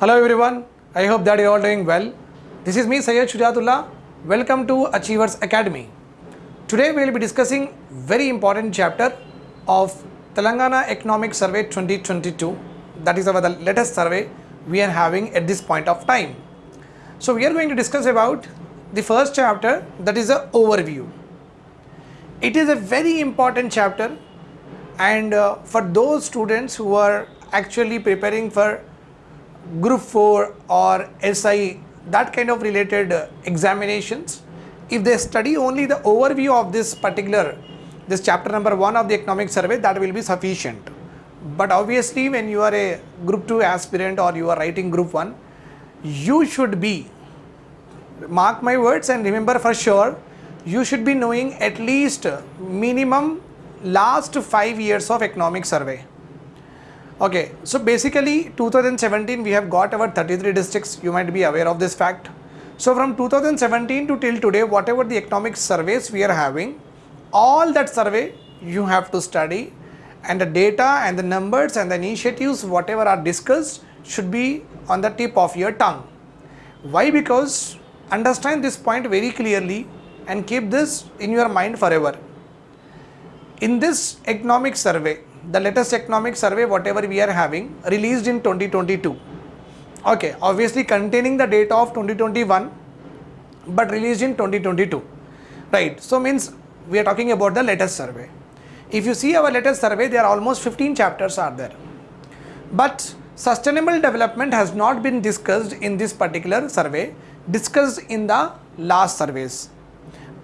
Hello everyone, I hope that you're all doing well. This is me Syed Shujatullah. Welcome to Achievers Academy. Today we will be discussing very important chapter of Telangana Economic Survey 2022. That is our the latest survey we are having at this point of time. So we are going to discuss about the first chapter that is a overview. It is a very important chapter and uh, for those students who are actually preparing for group 4 or SI that kind of related uh, examinations if they study only the overview of this particular this chapter number 1 of the economic survey that will be sufficient. But obviously when you are a group 2 aspirant or you are writing group 1 you should be mark my words and remember for sure you should be knowing at least minimum last 5 years of economic survey Okay, so basically 2017 we have got our 33 districts, you might be aware of this fact. So from 2017 to till today, whatever the economic surveys we are having, all that survey you have to study and the data and the numbers and the initiatives whatever are discussed should be on the tip of your tongue. Why? Because understand this point very clearly and keep this in your mind forever. In this economic survey, the latest economic survey whatever we are having released in 2022 okay obviously containing the data of 2021 but released in 2022 right so means we are talking about the latest survey. If you see our latest survey there are almost 15 chapters are there. But sustainable development has not been discussed in this particular survey discussed in the last surveys.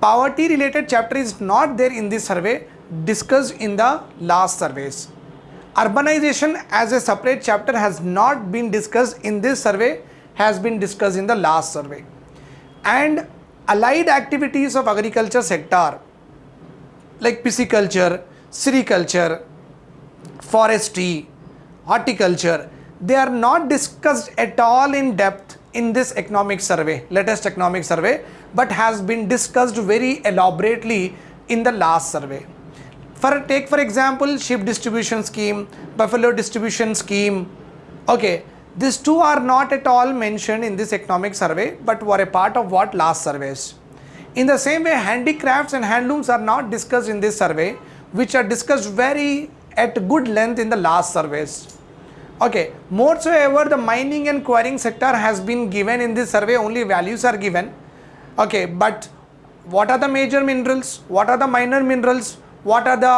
Poverty related chapter is not there in this survey discussed in the last surveys. Urbanization as a separate chapter has not been discussed in this survey, has been discussed in the last survey. And allied activities of agriculture sector like pisciculture, sericulture, forestry, horticulture, they are not discussed at all in depth in this economic survey, latest economic survey, but has been discussed very elaborately in the last survey. For take for example sheep distribution scheme, buffalo distribution scheme. Okay, these two are not at all mentioned in this economic survey but were a part of what last surveys. In the same way handicrafts and handlooms are not discussed in this survey which are discussed very at good length in the last surveys. Okay, more so ever the mining and quarrying sector has been given in this survey only values are given. Okay, but what are the major minerals? What are the minor minerals? What are the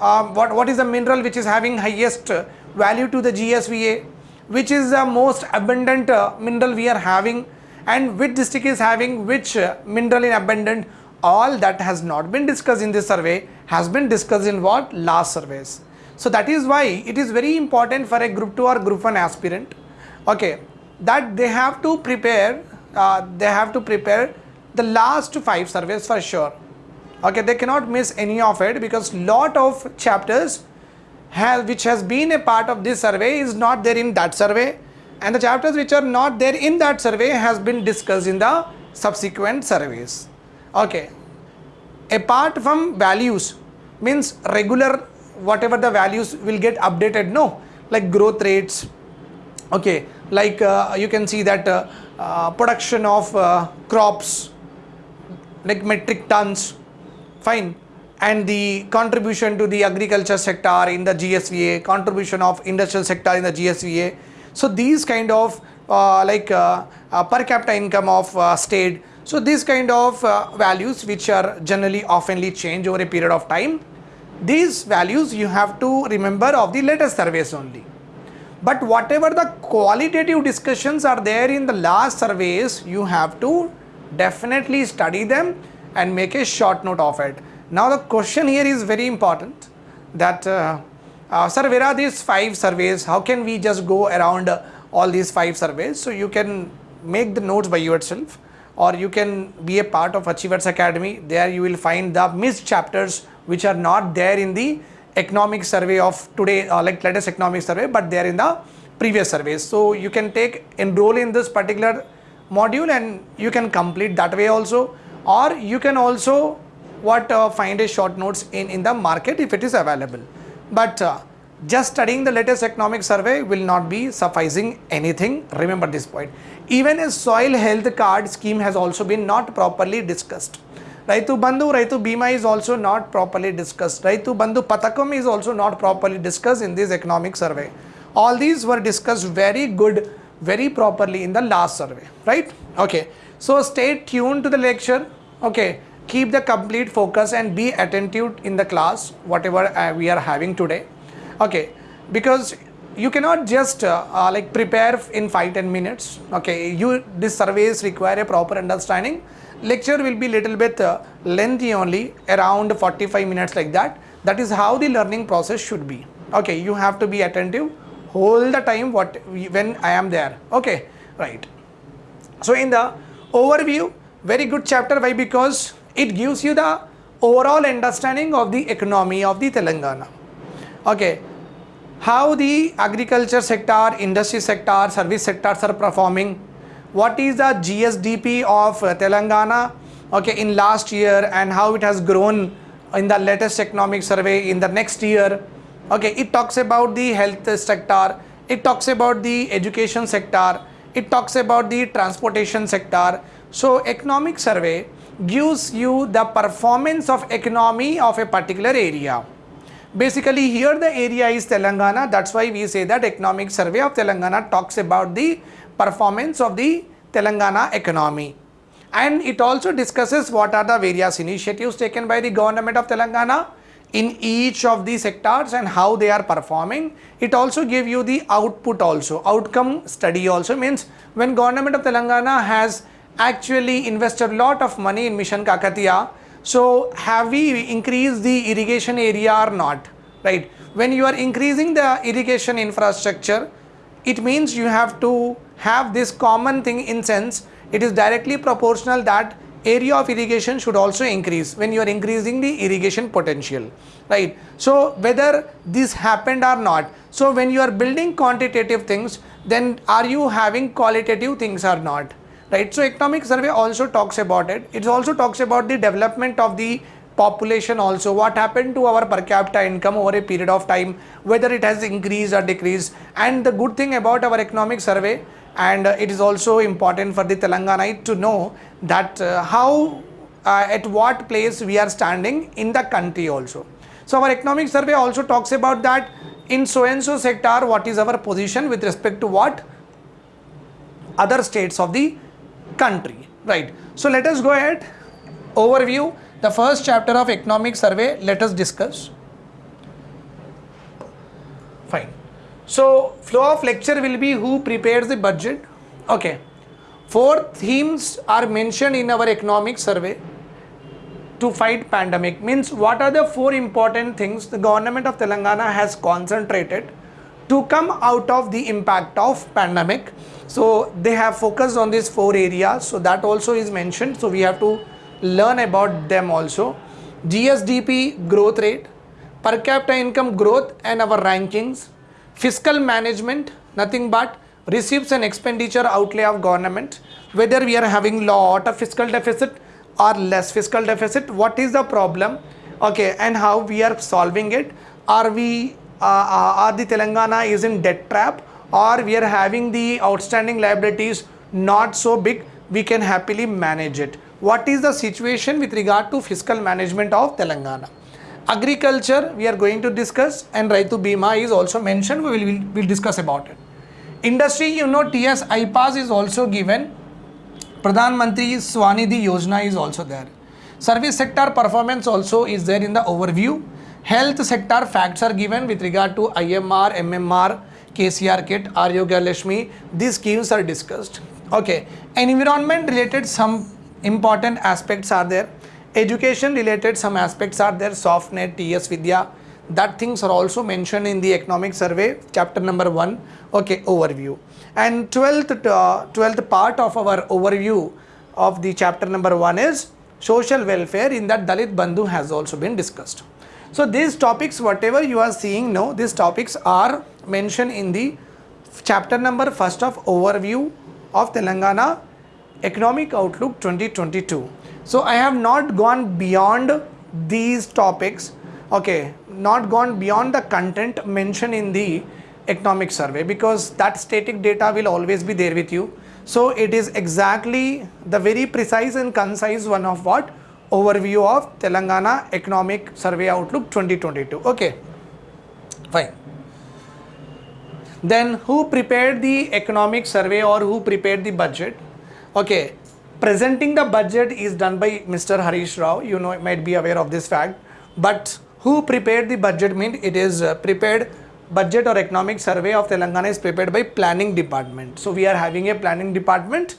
uh, what, what is the mineral which is having highest value to the GSVA which is the most abundant uh, mineral we are having? And which district is having which uh, mineral in abundant? All that has not been discussed in this survey has been discussed in what? Last surveys. So that is why it is very important for a group 2 or group 1 aspirant. Okay that they have to prepare uh, they have to prepare the last five surveys for sure okay they cannot miss any of it because lot of chapters have which has been a part of this survey is not there in that survey. And the chapters which are not there in that survey has been discussed in the subsequent surveys. Okay. Apart from values means regular whatever the values will get updated no? Like growth rates. Okay. Like uh, you can see that uh, uh, production of uh, crops like metric tons fine and the contribution to the agriculture sector in the GSVA, contribution of industrial sector in the GSVA. So these kind of uh, like uh, uh, per capita income of uh, state. So these kind of uh, values which are generally oftenly change over a period of time. These values you have to remember of the latest surveys only. But whatever the qualitative discussions are there in the last surveys, you have to definitely study them and make a short note of it. Now the question here is very important that uh, uh, sir where are these five surveys? How can we just go around uh, all these five surveys? So you can make the notes by yourself or you can be a part of Achievers Academy. There you will find the missed chapters which are not there in the economic survey of today uh, like latest economic survey but they are in the previous surveys. So you can take enroll in this particular module and you can complete that way also or you can also what uh, find a short notes in in the market if it is available but uh, just studying the latest economic survey will not be sufficing anything. Remember this point. Even a soil health card scheme has also been not properly discussed. Raitu Bandhu, Raitu Bima is also not properly discussed. Raitu Bandhu Patakam is also not properly discussed in this economic survey. All these were discussed very good, very properly in the last survey, right? Okay. So stay tuned to the lecture. Okay. Keep the complete focus and be attentive in the class, whatever uh, we are having today. Okay. Because you cannot just uh, uh, like prepare in 5 10 minutes okay you this surveys require a proper understanding lecture will be little bit uh, lengthy only around 45 minutes like that that is how the learning process should be okay you have to be attentive whole the time what when i am there okay right so in the overview very good chapter. Why? Because it gives you the overall understanding of the economy of the telangana. Okay. How the agriculture sector industry sector service sectors are performing. What is the GSDP of Telangana? Okay in last year and how it has grown in the latest economic survey in the next year. Okay it talks about the health sector. It talks about the education sector it talks about the transportation sector. So economic survey gives you the performance of economy of a particular area. Basically here the area is telangana. That's why we say that economic survey of telangana talks about the performance of the Telangana economy. And it also discusses what are the various initiatives taken by the government of Telangana in each of the sectors and how they are performing. It also give you the output also, outcome study also means when government of Telangana has actually invested a lot of money in Mission Kakatiya, so have we increased the irrigation area or not, right? When you are increasing the irrigation infrastructure, it means you have to have this common thing in sense it is directly proportional that area of irrigation should also increase when you are increasing the irrigation potential right? So whether this happened or not so when you are building quantitative things then are you having qualitative things or not right? So economic survey also talks about it. It also talks about the development of the population also. What happened to our per capita income over a period of time whether it has increased or decreased? And the good thing about our economic survey and uh, it is also important for the Telanganite to know that uh, how uh, at what place we are standing in the country also. So our economic survey also talks about that in so and so sector what is our position with respect to what other states of the country right. So let us go ahead overview the first chapter of economic survey let us discuss fine so flow of lecture will be who prepares the budget. Okay. Four themes are mentioned in our economic survey to fight pandemic. Means what are the four important things the government of telangana has concentrated to come out of the impact of pandemic? So they have focused on these four areas. So that also is mentioned. So we have to learn about them also. GSDP growth rate, per capita income growth and our rankings, fiscal management, nothing but receipts and expenditure outlay of government, whether we are having lot of fiscal deficit or less fiscal deficit, what is the problem, okay, and how we are solving it. Are we, uh, uh, are the Telangana is in debt trap or we are having the outstanding liabilities not so big, we can happily manage it what is the situation with regard to fiscal management of Telangana. Agriculture we are going to discuss and Raitu Bima is also mentioned, we will we'll, we'll discuss about it. Industry you know TS-iPASS is also given, Pradhan Mantri Swanidhi Yojana is also there. Service sector performance also is there in the overview. Health sector facts are given with regard to IMR, MMR, KCR kit, Arogya Lakshmi. These schemes are discussed. Okay. Environment related some important aspects are there education related some aspects are there. Softnet ts vidya. That things are also mentioned in the economic survey chapter number 1 okay overview. And 12th uh, 12th part of our overview of the chapter number 1 is social welfare in that dalit bandhu has also been discussed. So these topics whatever you are seeing now these topics are mentioned in the chapter number first of overview of telangana Economic Outlook 2022. So I have not gone beyond these topics. Okay, not gone beyond the content mentioned in the economic survey because that static data will always be there with you. So it is exactly the very precise and concise one of what overview of Telangana Economic Survey Outlook 2022. Okay, fine. Then who prepared the economic survey or who prepared the budget? Okay, presenting the budget is done by Mr. Harish Rao. You know, might be aware of this fact. But who prepared the budget mean it is uh, prepared budget or economic survey of Telangana is prepared by planning department. So we are having a planning department.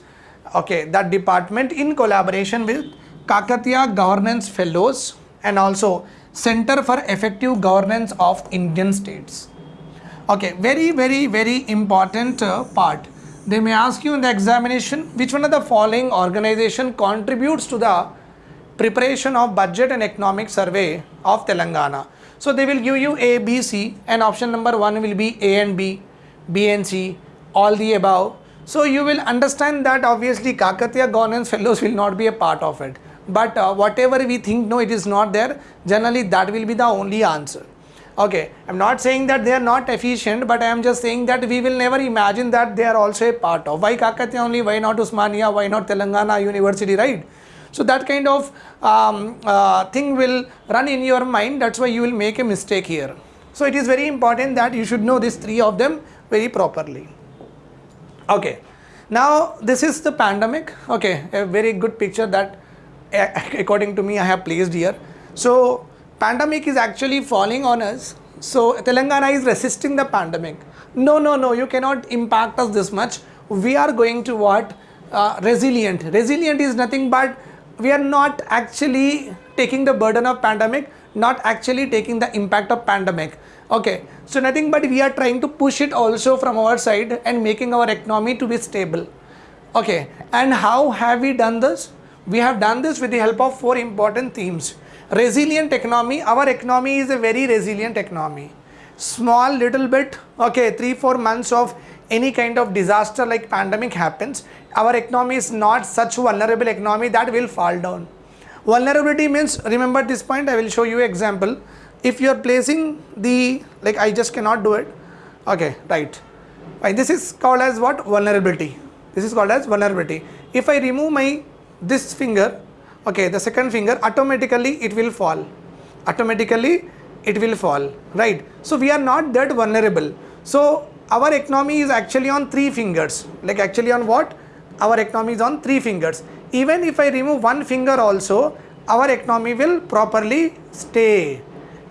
Okay, that department in collaboration with Kakatiya Governance Fellows and also Center for Effective Governance of Indian States. Okay, very, very, very important uh, part. They may ask you in the examination which one of the following organization contributes to the preparation of budget and economic survey of Telangana. So they will give you A, B, C and option number 1 will be A and B, B and C, all the above. So you will understand that obviously Kakatiya Governance Fellows will not be a part of it but uh, whatever we think no it is not there generally that will be the only answer okay i'm not saying that they are not efficient but i am just saying that we will never imagine that they are also a part of. Why kakatiya only? Why not Osmania? Why not telangana university right? So that kind of um, uh, thing will run in your mind. That's why you will make a mistake here. So it is very important that you should know these three of them very properly. Okay. Now this is the pandemic. Okay a very good picture that according to me I have placed here. So pandemic is actually falling on us. So Telangana is resisting the pandemic. No, no, no, you cannot impact us this much. We are going to what? Uh, resilient. Resilient is nothing but we are not actually taking the burden of pandemic, not actually taking the impact of pandemic. Okay, so nothing but we are trying to push it also from our side and making our economy to be stable. Okay, and how have we done this? We have done this with the help of four important themes. Resilient economy, our economy is a very resilient economy. Small little bit, okay, three, four months of any kind of disaster like pandemic happens, our economy is not such vulnerable economy that will fall down. Vulnerability means, remember this point, I will show you example. If you are placing the, like I just cannot do it, okay, right. right. This is called as what? Vulnerability. This is called as vulnerability. If I remove my this finger okay the second finger automatically it will fall. Automatically it will fall right? So we are not that vulnerable. So our economy is actually on three fingers. Like actually on what? Our economy is on three fingers. Even if i remove one finger also our economy will properly stay.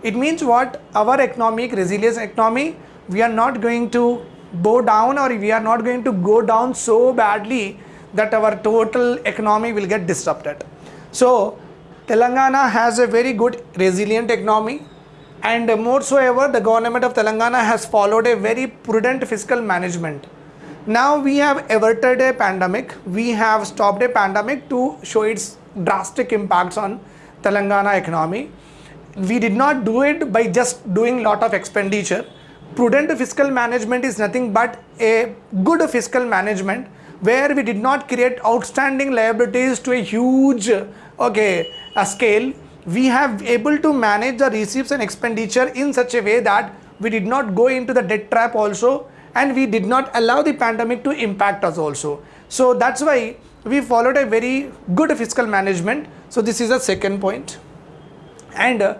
It means what? Our economic resilience economy we are not going to bow down or we are not going to go down so badly that our total economy will get disrupted. So Telangana has a very good resilient economy and more so ever the government of Telangana has followed a very prudent fiscal management. Now we have averted a pandemic, we have stopped a pandemic to show its drastic impacts on Telangana economy. We did not do it by just doing a lot of expenditure. Prudent fiscal management is nothing but a good fiscal management where we did not create outstanding liabilities to a huge okay a scale we have able to manage the receipts and expenditure in such a way that we did not go into the debt trap also and we did not allow the pandemic to impact us also. So that's why we followed a very good fiscal management. So this is the second point. And uh,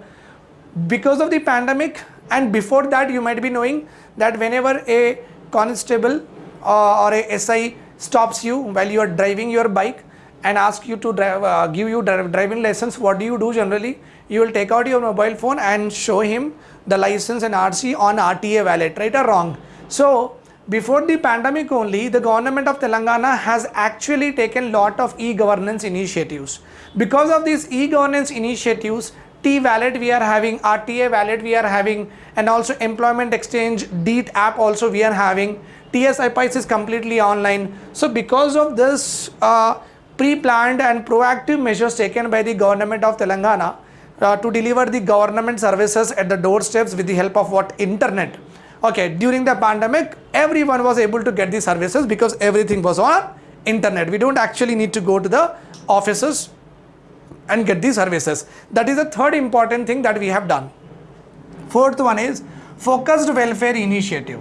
because of the pandemic and before that you might be knowing that whenever a constable uh, or a SI stops you while you are driving your bike and ask you to drive, uh, give you driving license, what do you do generally? You will take out your mobile phone and show him the license and RC on RTA wallet, right or wrong? So, before the pandemic only, the government of Telangana has actually taken lot of e-governance initiatives. Because of these e-governance initiatives, T-Wallet we are having, RTA wallet we are having, and also Employment Exchange, DEET app also we are having. TS-iPASS is completely online. So because of this uh, pre-planned and proactive measures taken by the government of Telangana uh, to deliver the government services at the doorsteps with the help of what internet. Okay, during the pandemic, everyone was able to get the services because everything was on internet. We don't actually need to go to the offices and get the services. That is the third important thing that we have done. fourth one is focused welfare initiative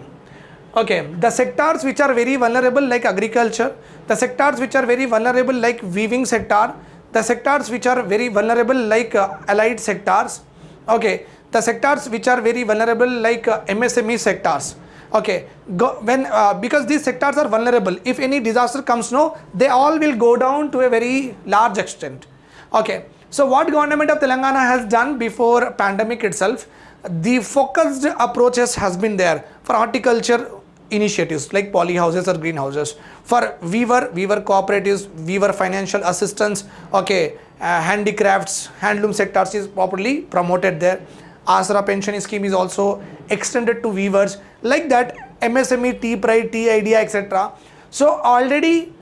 okay the sectors which are very vulnerable like agriculture the sectors which are very vulnerable like weaving sector the sectors which are very vulnerable like uh, allied sectors okay the sectors which are very vulnerable like uh, msme sectors okay go, when uh, because these sectors are vulnerable if any disaster comes no they all will go down to a very large extent okay. So what government of telangana has done before pandemic itself the focused approaches has been there for horticulture initiatives like poly houses or greenhouses for weaver weaver cooperatives weaver financial assistance okay uh, handicrafts handloom sectors is properly promoted there. Asra pension scheme is also extended to weavers like that msme T-PRIDE tea idea etc so already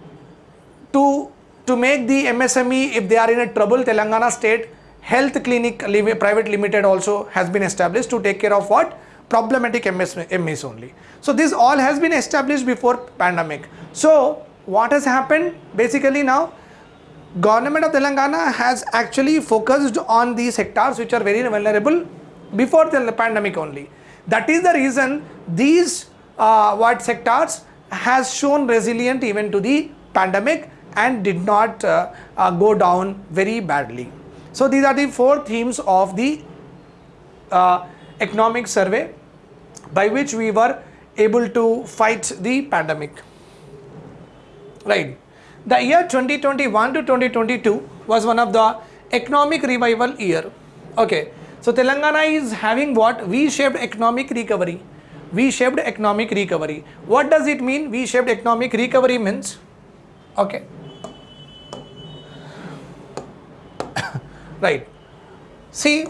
to to make the msme if they are in a trouble telangana state health clinic private limited also has been established to take care of what problematic MS, only. So this all has been established before pandemic. So what has happened? Basically now government of telangana has actually focused on these sectors which are very vulnerable before the pandemic only. That is the reason these uh, what sectors has shown resilient even to the pandemic and did not uh, uh, go down very badly. So these are the four themes of the uh, economic survey by which we were able to fight the pandemic. Right. The year 2021 to 2022 was one of the economic revival year. Okay. So telangana is having what? V shaped economic recovery. V shaped economic recovery. What does it mean? V shaped economic recovery means? Okay. Right. See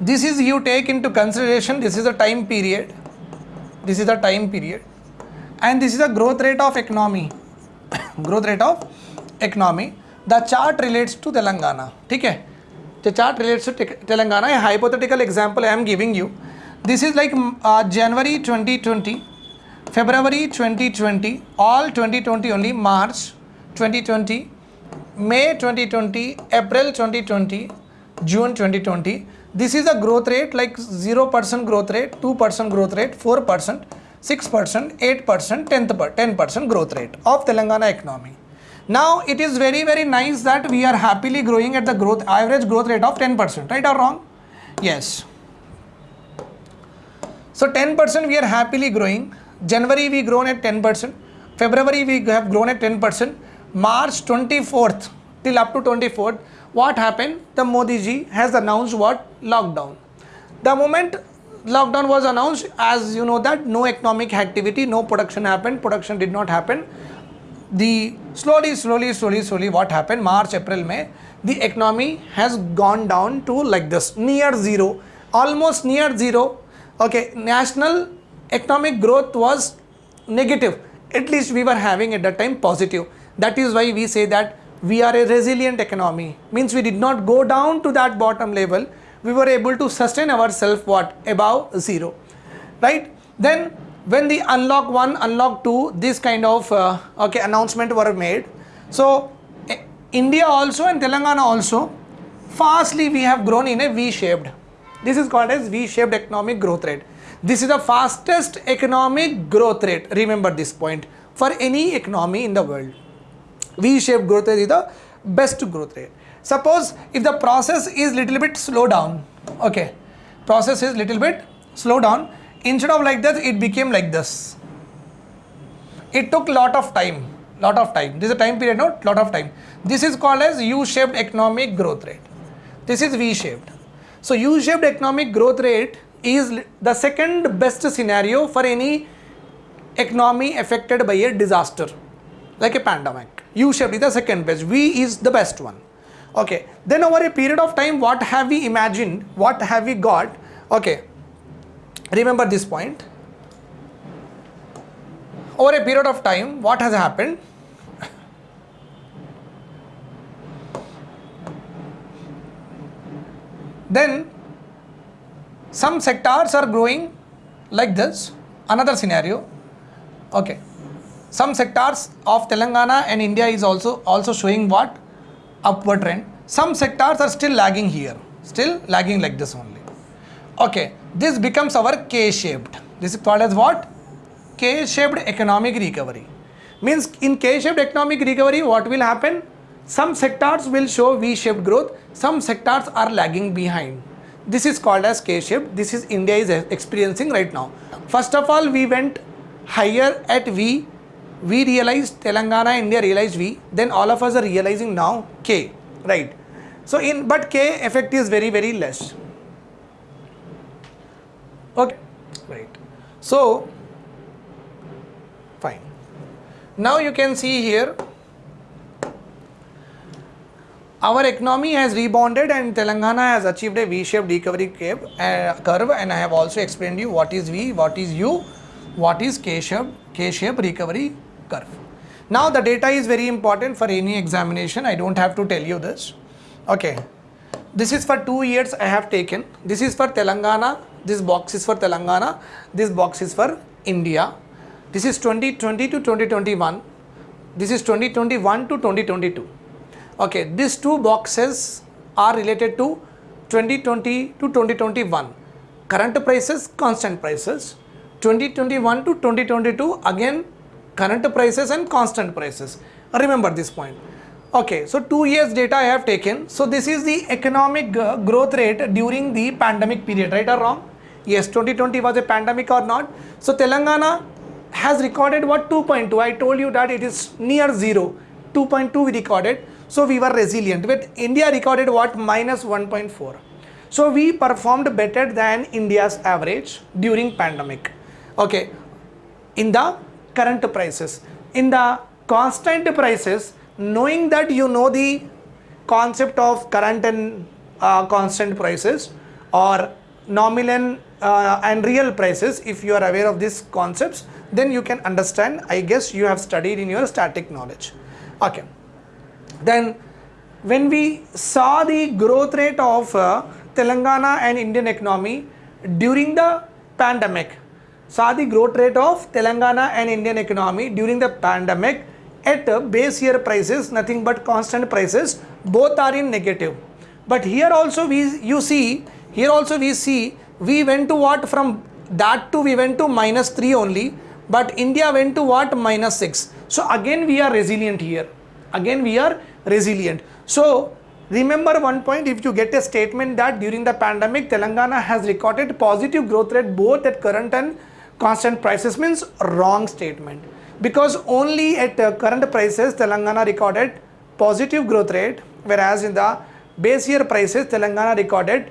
this is you take into consideration this is a time period. This is a time period. And this is a growth rate of economy. Growth rate of economy. The chart relates to telangana. Okay the chart relates to telangana. A hypothetical example i am giving you. This is like mm, uh, january 2020 february 2020 all 2020 only march 2020 may 2020 april 2020 june 2020 this is a growth rate like 0% growth rate 2% growth rate 4% 6% 8% 10% per- 10% growth rate of telangana economy now it is very very nice that we are happily growing at the growth average growth rate of 10% right or wrong yes so 10% we are happily growing. January we grown at 10%. February we have grown at 10%. March 24th till up to 24th, what happened? The Modi ji has announced what? Lockdown. The moment lockdown was announced, as you know that no economic activity, no production happened, production did not happen. The slowly, slowly, slowly, slowly, what happened? March, April, May, the economy has gone down to like this, near zero, almost near zero. Okay, national economic growth was negative. At least we were having at that time positive. That is why we say that we are a resilient economy. Means we did not go down to that bottom level. We were able to sustain ourselves what above zero, right? Then when the unlock one, unlock two, this kind of uh, okay announcement were made. So eh, India also and Telangana also fastly we have grown in a V-shaped. This is called as V-shaped economic growth rate. This is the fastest economic growth rate. Remember this point for any economy in the world. V-shaped growth rate is the best growth rate. Suppose if the process is little bit slow down, okay, process is little bit slow down. Instead of like this, it became like this. It took lot of time, lot of time. This is a time period, no, lot of time. This is called as U-shaped economic growth rate. This is V-shaped. So U-shaped economic growth rate is the second best scenario for any economy affected by a disaster like a pandemic. U-shaped is the second best v is the best one. Okay. Then over a period of time what have we imagined? What have we got? Okay. Remember this point. Over a period of time what has happened? Then some sectors are growing like this. Another scenario. Okay some sectors of telangana and india is also also showing what upward trend some sectors are still lagging here still lagging like this only Okay, this becomes our K-shaped. This is called as what? K-shaped economic recovery. Means in K-shaped economic recovery, what will happen? Some sectors will show V-shaped growth, some sectors are lagging behind. This is called as K-shaped. This is India is experiencing right now. First of all, we went higher at V. We realized Telangana, India realized V. Then all of us are realizing now K, right? So in but K effect is very very less. Okay, right. So fine. Now you can see here our economy has rebounded and Telangana has achieved a V-shaped recovery curve, uh, and I have also explained you what is V, what is U, what is K-shaped K-shaped recovery curve. Now the data is very important for any examination. I don't have to tell you this. Okay. This is for two years I have taken. This is for Telangana. This box is for Telangana. This box is for India. This is 2020 to 2021. This is 2021 to 2022 okay these two boxes are related to 2020 to 2021 current prices constant prices 2021 to 2022 again current prices and constant prices remember this point okay so two years data i have taken so this is the economic uh, growth rate during the pandemic period right or wrong yes 2020 was a pandemic or not so telangana has recorded what 2.2 i told you that it is near zero 2.2 we recorded so we were resilient. But India recorded what? Minus 1.4. So we performed better than India's average during pandemic. Okay. In the current prices. In the constant prices, knowing that you know the concept of current and uh, constant prices or nominal uh, and real prices if you are aware of these concepts then you can understand i guess you have studied in your static knowledge okay then when we saw the growth rate of uh, Telangana and Indian economy during the pandemic, saw the growth rate of Telangana and Indian economy during the pandemic at base year prices, nothing but constant prices, both are in negative. But here also we, you see, here also we see, we went to what from that to we went to minus 3 only, but India went to what minus 6. So again we are resilient here. Again we are resilient. So remember one point if you get a statement that during the pandemic Telangana has recorded positive growth rate both at current and constant prices means wrong statement. Because only at uh, current prices Telangana recorded positive growth rate whereas in the base year prices Telangana recorded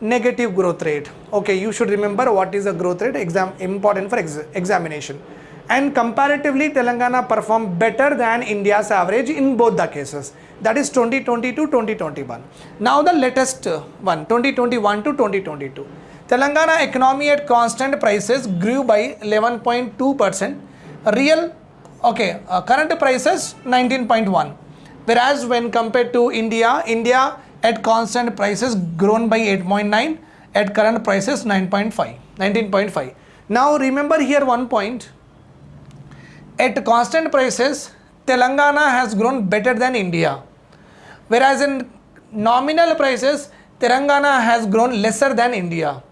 negative growth rate. Okay you should remember what is the growth rate exam important for ex examination. And comparatively Telangana performed better than India's average in both the cases. That is 2020 to 2021 now the latest one 2021 to 2022 Telangana economy at constant prices grew by 11.2 percent real okay uh, current prices 19.1 whereas when compared to India India at constant prices grown by 8.9 at current prices 9.5 19.5 now remember here one point at constant prices, Telangana has grown better than India. Whereas in nominal prices, Telangana has grown lesser than India.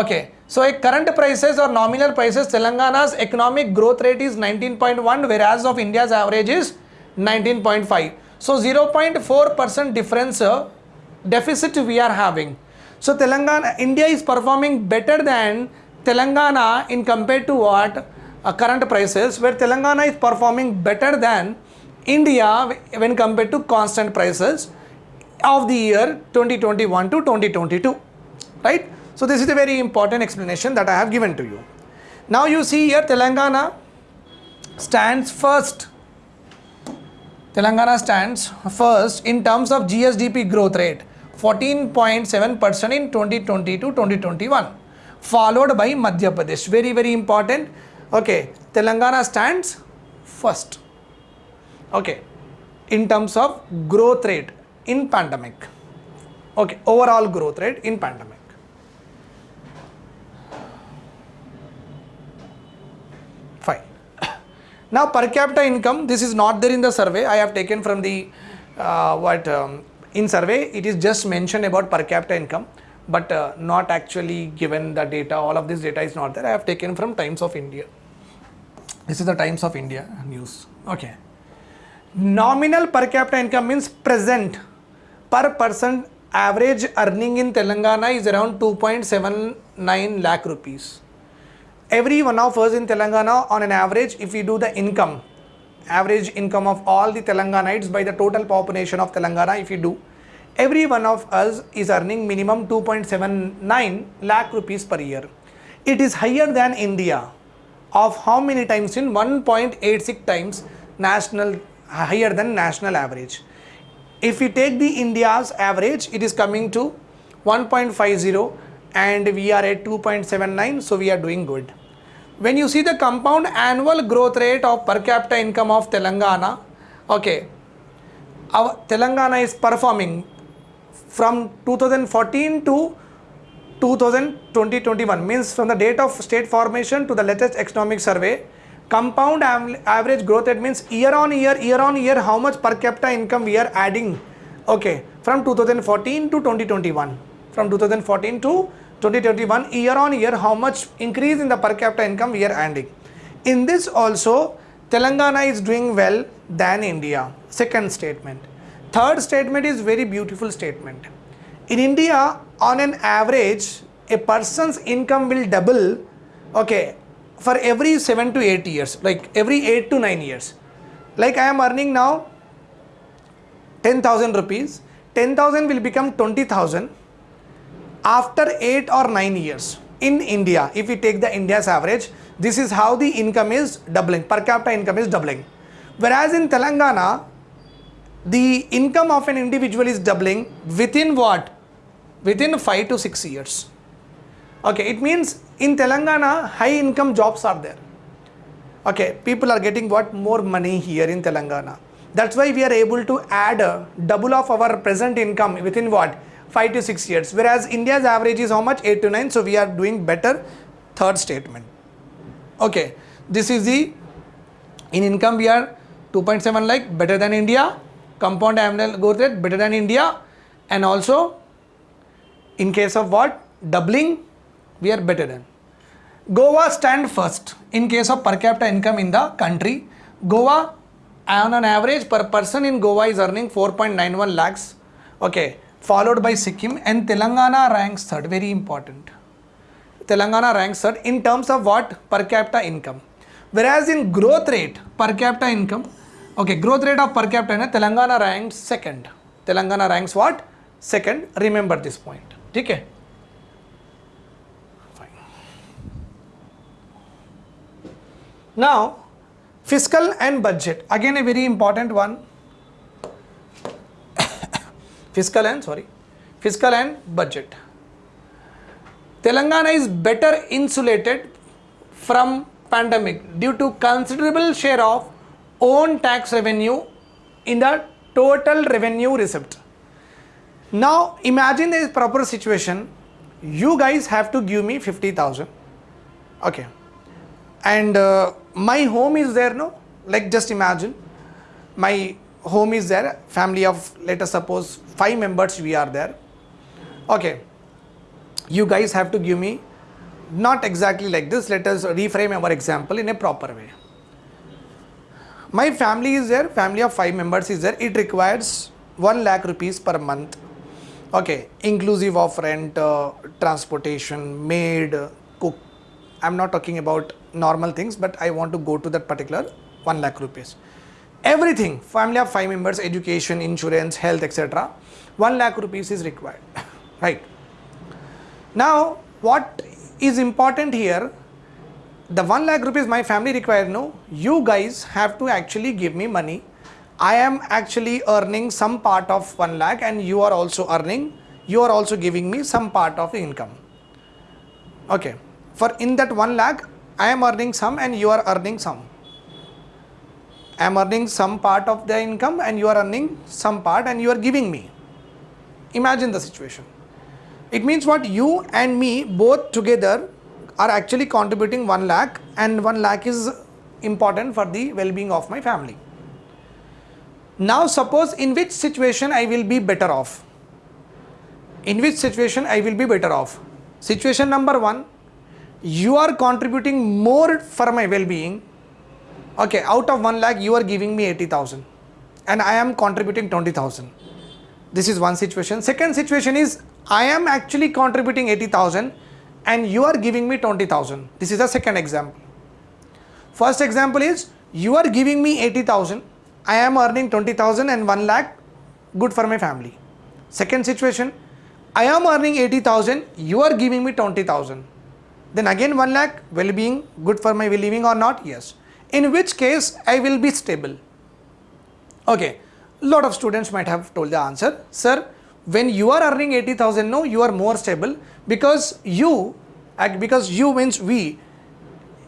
Okay, so at current prices or nominal prices, Telangana's economic growth rate is 19.1 whereas of India's average is 19.5. So 0.4% difference uh, deficit we are having. So Telangana, India is performing better than Telangana in compared to what? uh, current prices where Telangana is performing better than India when compared to constant prices of the year 2021 to 2022 right so this is a very important explanation that I have given to you. Now you see here Telangana stands first. Telangana stands first in terms of GSDP growth rate 14.7% in 2020 to 2021 followed by Madhya Pradesh. Very very important. Okay telangana stands first. Okay in terms of growth rate in pandemic. Okay overall growth rate in pandemic fine now per capita income this is not there in the survey i have taken from the uh, what um, in survey it is just mentioned about per capita income but uh, not actually given the data. All of this data is not there. I have taken from Times of India. This is the Times of India news. Okay. Nominal per capita income means present per person average earning in Telangana is around 2.79 lakh rupees. Every one of us in Telangana on an average if we do the income average income of all the Telanganites by the total population of Telangana if you do every one of us is earning minimum 2.79 lakh rupees per year. It is higher than India of how many times in 1.86 times national higher than national average. If we take the India's average it is coming to 1.50 and we are at 2.79 so we are doing good. When you see the compound annual growth rate of per capita income of Telangana okay our Telangana is performing from 2014 to 2020-21 means from the date of state formation to the latest economic survey compound average growth rate means year on year year on year how much per capita income we are adding. Okay from 2014 to 2021 from 2014 to 2021 year on year how much increase in the per capita income we are adding in this also telangana is doing well than india. Second statement. Third statement is very beautiful statement. In India, on an average, a person's income will double, okay, for every 7 to 8 years, like every 8 to 9 years. Like I am earning now 10,000 rupees, 10,000 will become 20,000 after 8 or 9 years. In India, if we take the India's average, this is how the income is doubling, per capita income is doubling. Whereas in Telangana, the income of an individual is doubling within what? Within 5 to 6 years. Okay, it means in Telangana, high income jobs are there. Okay, people are getting what? More money here in Telangana. That's why we are able to add double of our present income within what? 5 to 6 years. Whereas India's average is how much? 8 to 9. So we are doing better. Third statement. Okay, this is the in income we are 2.7 like better than India compound annual growth rate better than India and also in case of what doubling we are better than Goa stand first in case of per capita income in the country Goa on an average per person in Goa is earning 4.91 lakhs okay followed by Sikkim and Telangana ranks third very important Telangana ranks third in terms of what per capita income whereas in growth rate per capita income Okay, growth rate of per capita in Telangana ranks second. Telangana ranks what? Second. Remember this point. Okay. Fine. Now, fiscal and budget. Again, a very important one. Fiscal and sorry, fiscal and budget. Telangana is better insulated from pandemic due to considerable share of own tax revenue in the total revenue receipt. Now imagine a proper situation. You guys have to give me 50,000. Okay. And uh, my home is there, no? Like just imagine my home is there, family of let us suppose five members we are there. Okay. You guys have to give me not exactly like this. Let us reframe our example in a proper way my family is there family of five members is there it requires 1 lakh rupees per month okay inclusive of rent uh, transportation maid cook i'm not talking about normal things but i want to go to that particular 1 lakh rupees everything family of five members education insurance health etc 1 lakh rupees is required right? Now what is important here the 1 lakh rupees my family require no you guys have to actually give me money. I am actually earning some part of 1 lakh and you are also earning you are also giving me some part of the income. Okay for in that 1 lakh i am earning some and you are earning some i am earning some part of the income and you are earning some part and you are giving me imagine the situation it means what you and me both together are actually contributing 1 lakh and 1 lakh is important for the well-being of my family. Now suppose in which situation I will be better off. in which situation I will be better off. Situation number one, you are contributing more for my well-being. Okay, out of 1 lakh, you are giving me 80,000 and I am contributing 20,000. This is one situation. Second situation is I am actually contributing 80,000 and you are giving me 20,000. This is the second example. First example is you are giving me 80,000, I am earning 20,000 and 1 lakh, good for my family. Second situation, I am earning 80,000, you are giving me 20,000. Then again 1 lakh, well-being, good for my well-being or not? Yes. In which case I will be stable. Okay, lot of students might have told the answer, sir, when you are earning 80,000, no, you are more stable because you, because you means we,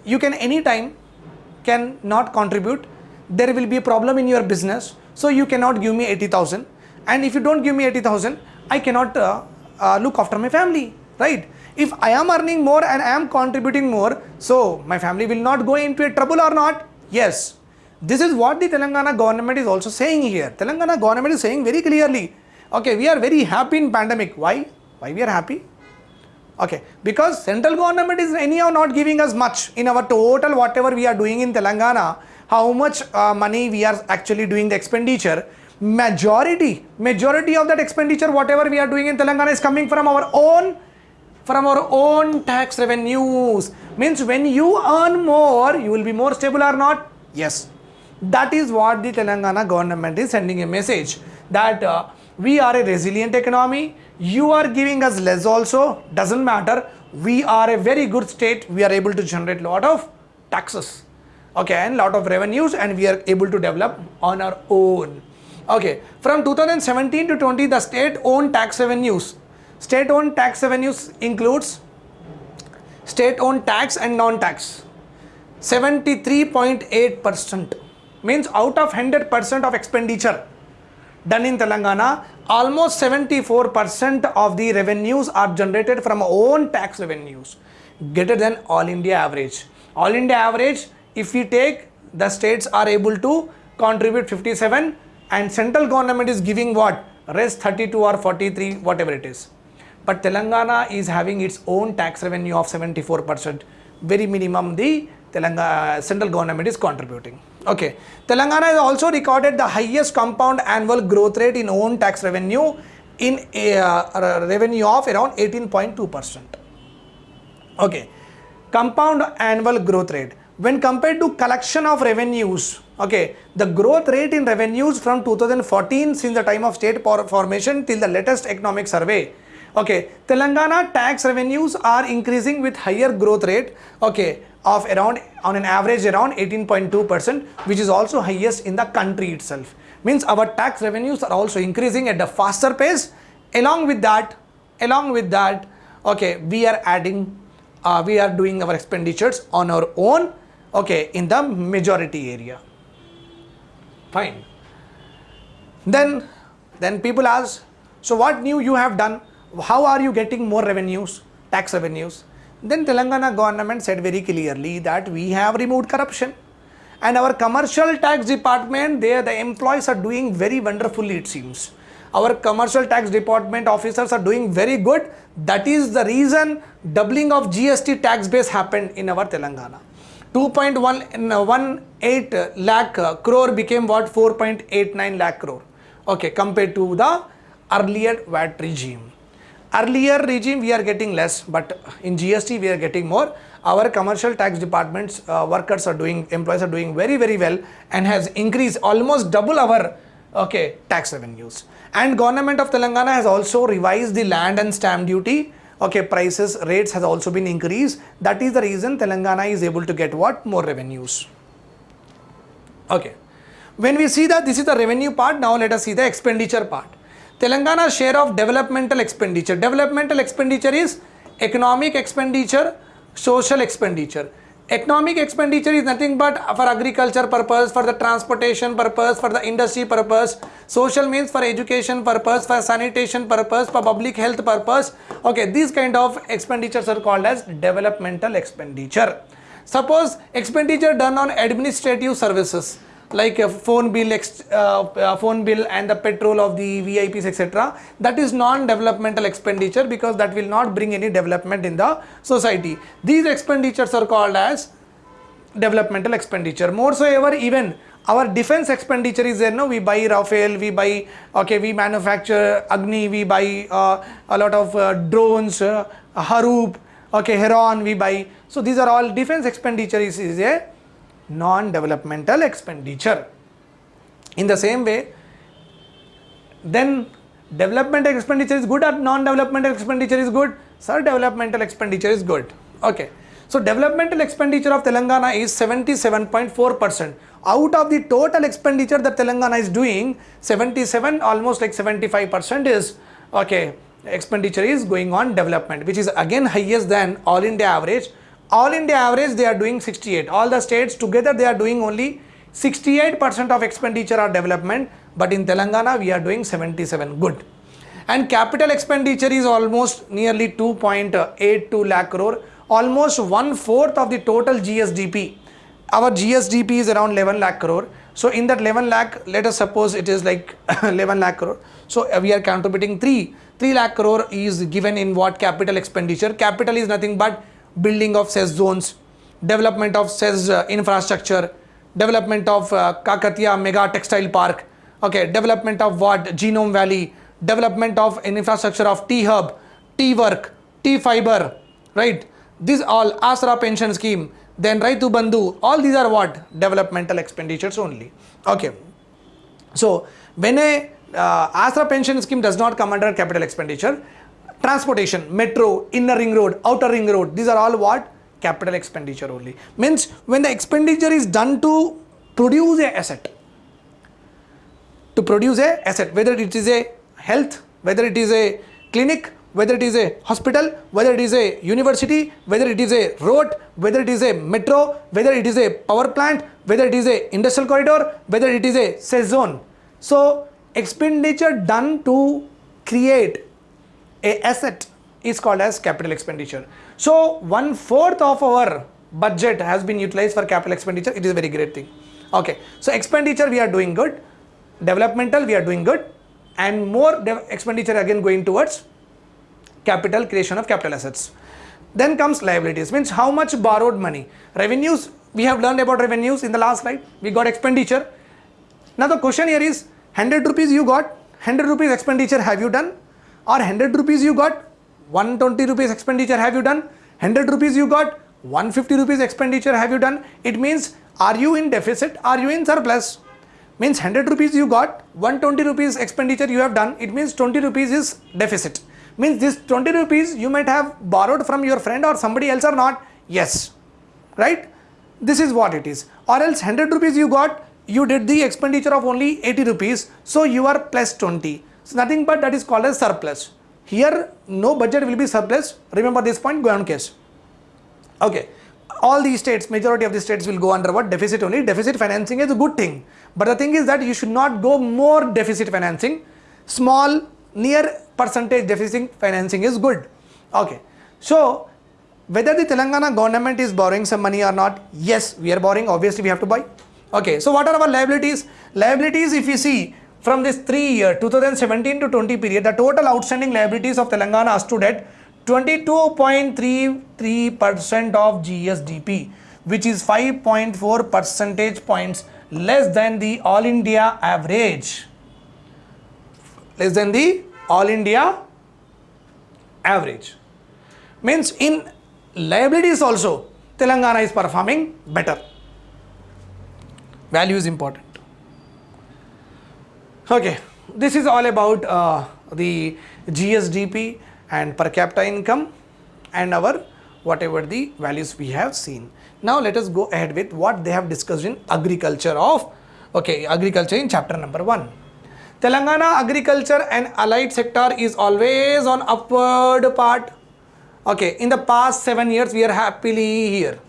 you can anytime can not contribute, there will be a problem in your business, so you cannot give me 80,000 and if you don't give me 80,000, I cannot uh, uh, look after my family, right? If I am earning more and I am contributing more, so my family will not go into a trouble or not? Yes. This is what the Telangana government is also saying here. Telangana government is saying very clearly, okay, we are very happy in pandemic. Why? Why we are happy? Okay, because central government is anyhow not giving us much in our total whatever we are doing in Telangana, how much uh, money we are actually doing the expenditure, majority, majority of that expenditure whatever we are doing in Telangana is coming from our own, from our own tax revenues. Means when you earn more, you will be more stable or not? Yes. That is what the Telangana government is sending a message that uh, we are a resilient economy, you are giving us less also. Doesn't matter. We are a very good state. We are able to generate lot of taxes. Okay and lot of revenues and we are able to develop on our own. Okay from 2017 to 20 the state owned tax revenues state owned tax revenues includes state owned tax and non tax 73.8 percent means out of 100 percent of expenditure done in Telangana, almost 74% of the revenues are generated from own tax revenues, greater than all India average. All India average, if we take the states are able to contribute 57 and central government is giving what? Rest 32 or 43, whatever it is. But Telangana is having its own tax revenue of 74%, very minimum the Telangana central government is contributing. Okay, Telangana has also recorded the highest compound annual growth rate in own tax revenue in a uh, revenue of around 18.2 percent. Okay, compound annual growth rate when compared to collection of revenues. Okay, the growth rate in revenues from 2014 since the time of state formation till the latest economic survey okay telangana tax revenues are increasing with higher growth rate okay of around on an average around 18.2 percent which is also highest in the country itself. Means our tax revenues are also increasing at a faster pace. Along with that along with that okay we are adding uh, we are doing our expenditures on our own okay in the majority area. Fine. Then then people ask so what new you have done how are you getting more revenues tax revenues? Then Telangana government said very clearly that we have removed corruption. And our commercial tax department there the employees are doing very wonderfully it seems. Our commercial tax department officers are doing very good. That is the reason doubling of gst tax base happened in our telangana. 2.18 lakh crore became what? 4.89 lakh crore. Okay compared to the earlier vat regime earlier regime we are getting less but in GST we are getting more. Our commercial tax departments uh, workers are doing employees are doing very very well and has increased almost double our okay tax revenues. And government of Telangana has also revised the land and stamp duty. Okay prices rates has also been increased. That is the reason Telangana is able to get what? More revenues. Okay. When we see that this is the revenue part now let us see the expenditure part Telangana's share of developmental expenditure. Developmental expenditure is economic expenditure, social expenditure. Economic expenditure is nothing but for agriculture purpose, for the transportation purpose, for the industry purpose. Social means for education purpose, for sanitation purpose, for public health purpose. Okay, these kind of expenditures are called as developmental expenditure. Suppose expenditure done on administrative services like a phone bill, uh, uh, phone bill and the petrol of the VIPs, etc. That is non-developmental expenditure because that will not bring any development in the society. These expenditures are called as developmental expenditure. More so ever, even our defense expenditure is there. No, we buy Rafale, we buy okay, we manufacture Agni, we buy uh, a lot of uh, drones, uh, Harop, okay, Heron, we buy. So these are all defense expenditure is, is non-developmental expenditure. In the same way, then developmental expenditure is good or non-developmental expenditure is good? Sir, developmental expenditure is good. Okay. So developmental expenditure of Telangana is 77.4%. Out of the total expenditure that Telangana is doing, 77 almost like 75% is okay expenditure is going on development which is again highest than all India average. All India average they are doing 68. All the states together they are doing only 68% of expenditure are development but in Telangana we are doing 77 good. And capital expenditure is almost nearly 2.82 lakh crore almost one fourth of the total GSDP. Our GSDP is around 11 lakh crore. So in that 11 lakh, let us suppose it is like 11 lakh crore. So uh, we are contributing 3. 3 lakh crore is given in what capital expenditure. Capital is nothing but building of cess zones, development of cess uh, infrastructure, development of uh, Kakatiya mega textile park, okay, development of what Genome Valley, development of an infrastructure of T-Hub, T-Work, T-Fiber, right? These all Asra pension scheme, then Raitu Bandhu, all these are what? Developmental expenditures only. Okay. So when a uh, Asra pension scheme does not come under capital expenditure, transportation, metro, inner ring road, outer ring road, these are all what? Capital expenditure only. Means when the expenditure is done to produce a asset, to produce a asset, whether it is a health, whether it is a clinic, whether it is a hospital, whether it is a university, whether it is a road, whether it is a metro, whether it is a power plant, whether it is a industrial corridor, whether it is a cell zone. So expenditure done to create a asset is called as capital expenditure. So one fourth of our budget has been utilized for capital expenditure. It is a very great thing. Okay. So expenditure we are doing good. Developmental we are doing good. And more expenditure again going towards capital creation of capital assets then comes liabilities means how much borrowed money revenues we have learned about revenues in the last slide we got expenditure now the question here is 100 rupees you got 100 rupees expenditure have you done or 100 rupees you got 120 rupees expenditure have you done? 100 rupees you got 150 rupees expenditure have you done? It means are you in deficit? Are you in surplus? Means 100 rupees you got 120 rupees expenditure you have done. It means 20 rupees is deficit. Means this 20 rupees you might have borrowed from your friend or somebody else or not. Yes. Right? This is what it is. Or else 100 rupees you got you did the expenditure of only 80 rupees. So you are plus 20 so nothing but that is called as surplus here no budget will be surplus remember this point go on case okay all these states majority of the states will go under what deficit only deficit financing is a good thing but the thing is that you should not go more deficit financing small near percentage deficit financing is good. Okay. So, whether the Telangana government is borrowing some money or not, yes, we are borrowing, obviously we have to buy. Okay. So, what are our liabilities? Liabilities, if you see from this three year 2017 to 20 period, the total outstanding liabilities of Telangana stood at 22.33% of GSDP, which is 5.4 percentage points less than the all India average less than the all India average. Means in liabilities also Telangana is performing better. Value is important. Okay, this is all about uh, the GSDP and per capita income and our whatever the values we have seen. Now let us go ahead with what they have discussed in agriculture of okay agriculture in chapter number 1. Telangana agriculture and allied sector is always on upward part. Okay, in the past seven years we are happily here.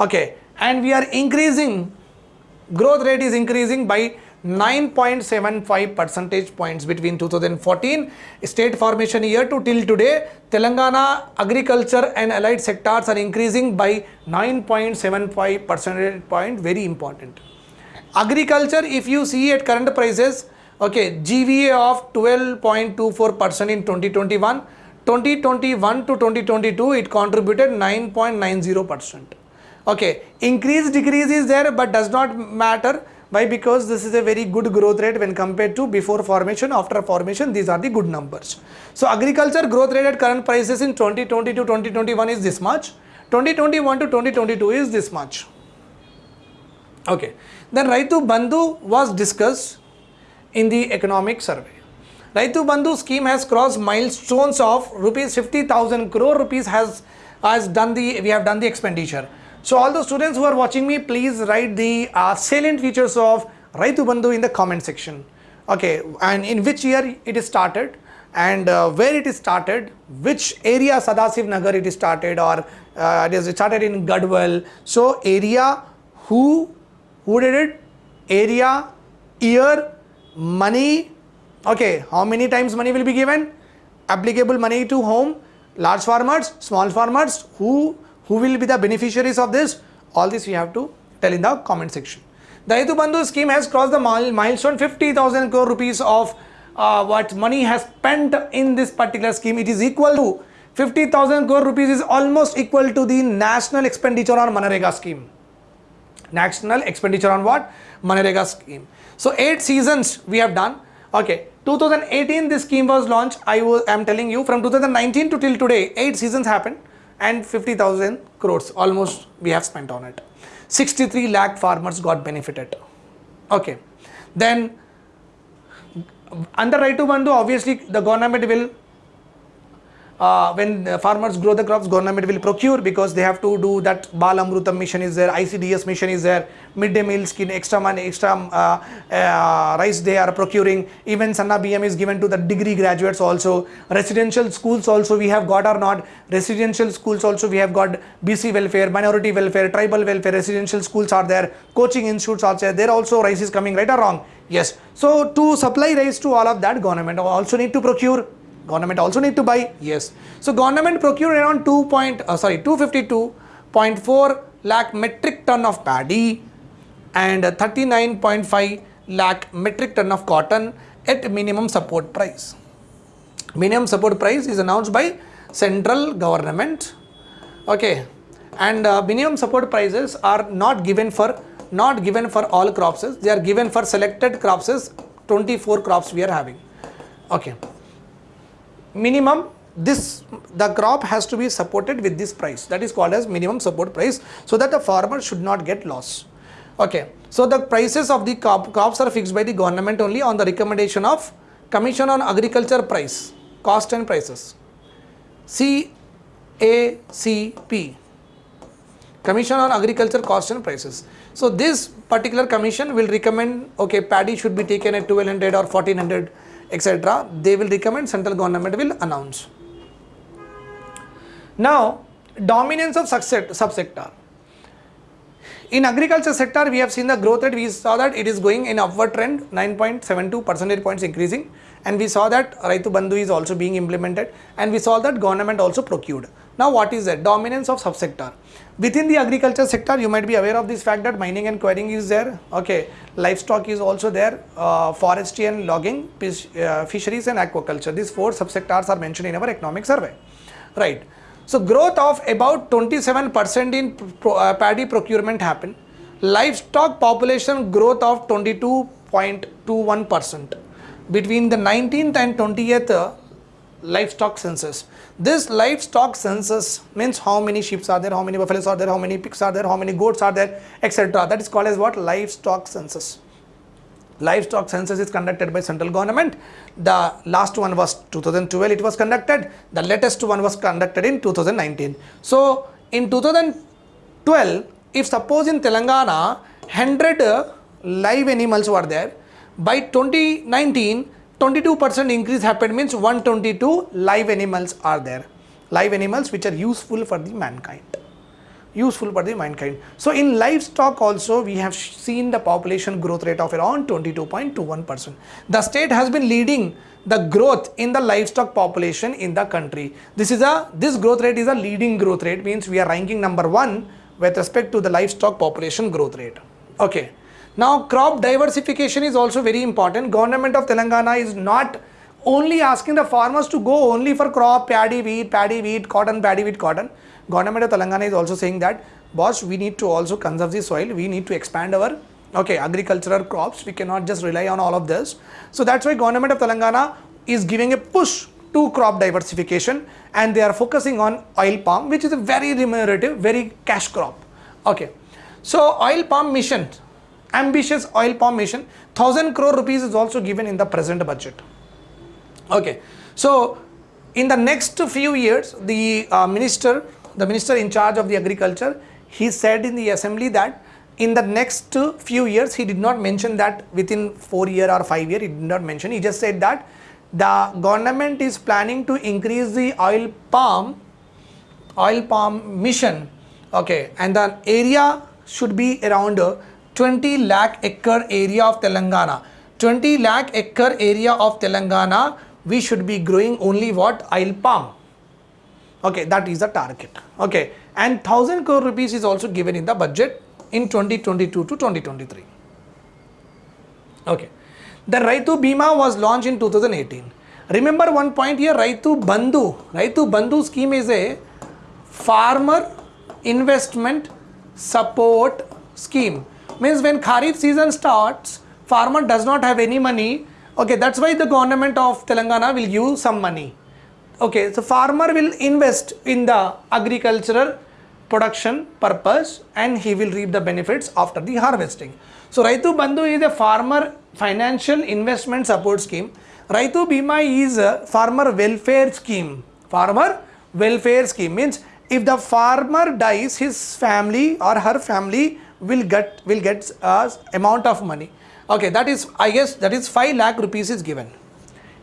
Okay, and we are increasing, growth rate is increasing by 9.75 percentage points between 2014 state formation year to till today telangana agriculture and allied sectors are increasing by 9.75 percentage point very important. Agriculture if you see at current prices okay gva of 12.24 percent in 2021 2021 to 2022 it contributed 9.90 percent. Okay increase decrease is there but does not matter why? Because this is a very good growth rate when compared to before formation after formation these are the good numbers. So agriculture growth rate at current prices in 2020 to 2021 is this much. 2021 to 2022 is this much. Okay. Then raitu bandhu was discussed in the economic survey. Raitu bandhu scheme has crossed milestones of rupees 50000 crore rupees has has done the we have done the expenditure so all the students who are watching me please write the uh, salient features of raitu bandhu in the comment section. Okay and in which year it is started? And uh, where it is started, which area Sadasiv Nagar it is started? Or uh, it is started in Gadwal. So area, who, who did it, area, year, money, okay, how many times money will be given, applicable money to whom, large farmers, small farmers, who, who will be the beneficiaries of this, all this we have to tell in the comment section. The Bandhu scheme has crossed the mile- milestone 50,000 crore rupees of uh, what money has spent in this particular scheme. It is equal to 50,000 crore rupees is almost equal to the national expenditure on MNREGA scheme. National expenditure on what? MNREGA scheme. So eight seasons we have done. Okay, 2018 this scheme was launched. I am telling you from 2019 to till today, eight seasons happened and 50,000 crores almost we have spent on it. 63 lakh farmers got benefited. Okay, then under Raitu Bandhu obviously the government will uh, when farmers grow the crops government will procure because they have to do that bal amrutam mission is there icds mission is there. Midday meal scheme extra money extra uh, uh, rice they are procuring. Even sanna bm is given to the degree graduates also. Residential schools also we have got or not? Residential schools also we have got. Bc welfare minority welfare tribal welfare residential schools are there. Coaching institutes are there. There also rice is coming right or wrong? Yes. So to supply rice to all of that government also need to procure government also need to buy? Yes. So government procured around 2 point uh, sorry 252.4 lakh metric ton of paddy and 39.5 lakh metric ton of cotton at minimum support price. Minimum support price is announced by central government. Okay. And uh, minimum support prices are not given for not given for all crops. They are given for selected crops 24 crops we are having. Okay minimum this the crop has to be supported with this price. That is called as minimum support price so that the farmer should not get loss. Okay. So the prices of the crop, crops are fixed by the government only on the recommendation of commission on agriculture price cost and prices. CACP commission on agriculture cost and prices. So this particular commission will recommend okay paddy should be taken at 1200 or 1400 etc they will recommend central government will announce. Now dominance of subsector. In agriculture sector we have seen the growth rate. We saw that it is going in upward trend 9.72 percentage points increasing. And we saw that Raitu Bandhu is also being implemented. And we saw that government also procured now what is that? Dominance of subsector. Within the agriculture sector you might be aware of this fact that mining and quarrying is there. Okay. Livestock is also there. Uh, forestry and logging fish, uh, fisheries and aquaculture. These four subsectors are mentioned in our economic survey. Right. So growth of about 27% in pro, uh, paddy procurement happened. Livestock population growth of 22.21% between the 19th and 20th uh, livestock census. This livestock census means how many sheep are there, how many buffaloes are there, how many pigs are there, how many goats are there, etc. That is called as what livestock census. Livestock census is conducted by central government. The last one was 2012 it was conducted. The latest one was conducted in 2019. So in 2012 if suppose in Telangana 100 live animals were there by 2019 22% increase happened means 122 live animals are there. Live animals which are useful for the mankind. Useful for the mankind. So in livestock also we have seen the population growth rate of around 22.21% the state has been leading the growth in the livestock population in the country. This is a this growth rate is a leading growth rate means we are ranking number 1 with respect to the livestock population growth rate. Okay Now crop diversification is also very important. Government of Telangana is not only asking the farmers to go only for crop, paddy, wheat, paddy, wheat, cotton, paddy, wheat, cotton. Government of Telangana is also saying that, boss, we need to also conserve the soil. We need to expand our okay agricultural crops. We cannot just rely on all of this. So that's why government of Telangana is giving a push to crop diversification and they are focusing on oil palm, which is a very remunerative, very cash crop. Okay. So oil palm mission, ambitious oil palm mission, thousand crore rupees is also given in the present budget. Okay, so in the next few years, the uh, minister, the minister in charge of the agriculture, he said in the assembly that in the next few years, he did not mention that within four year or five year, he did not mention. He just said that the government is planning to increase the oil palm, oil palm mission. Okay, and the area should be around 20 lakh acre area of Telangana. 20 lakh acre area of Telangana we should be growing only what? Oil palm. Okay that is the target. Okay and 1000 crore rupees is also given in the budget in 2022 to 2023 okay the Raitu Bima was launched in 2018 remember one point here Raitu Bandhu. Raitu Bandhu scheme is a farmer investment support scheme means when kharif season starts farmer does not have any money. Okay that's why the government of telangana will give some money. Okay so farmer will invest in the agricultural production purpose and he will reap the benefits after the harvesting. So raitu bandhu is a farmer financial investment support scheme. Raitu bima is a farmer welfare scheme. Farmer welfare scheme. Means if the farmer dies his family or her family will get will get a amount of money. Okay that is i guess that is 5 lakh rupees is given.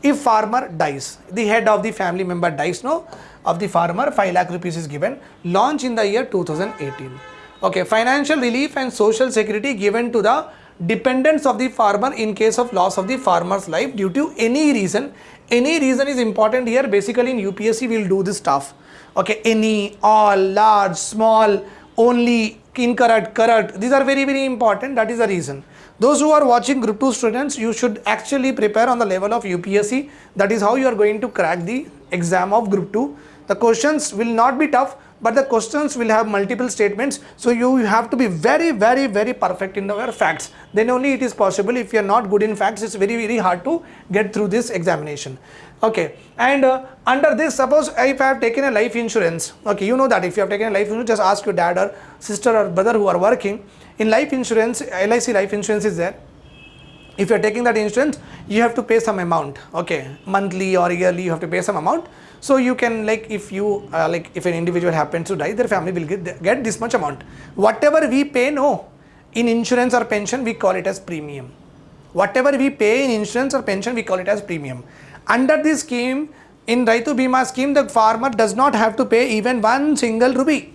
If farmer dies the head of the family member dies no of the farmer 5 lakh rupees is given launch in the year 2018 okay financial relief and social security given to the dependents of the farmer in case of loss of the farmer's life due to any reason. Any reason is important here. Basically in upsc we will do this stuff. Okay any all large small only incorrect correct these are very very important that is the reason those who are watching group 2 students, you should actually prepare on the level of UPSC. That is how you are going to crack the exam of group 2. The questions will not be tough, but the questions will have multiple statements. So you have to be very, very, very perfect in your facts. Then only it is possible. If you are not good in facts, it's very, very hard to get through this examination. Okay. And uh, under this, suppose if I have taken a life insurance, okay, you know that if you have taken a life insurance, just ask your dad or sister or brother who are working in life insurance, LIC life insurance is there. If you are taking that insurance, you have to pay some amount, okay, monthly or yearly, you have to pay some amount. So you can like if you uh, like if an individual happens to die, their family will get, get this much amount. Whatever we pay, no, in insurance or pension, we call it as premium. Whatever we pay in insurance or pension, we call it as premium. Under this scheme, in Raitu Bima scheme, the farmer does not have to pay even one single rupee.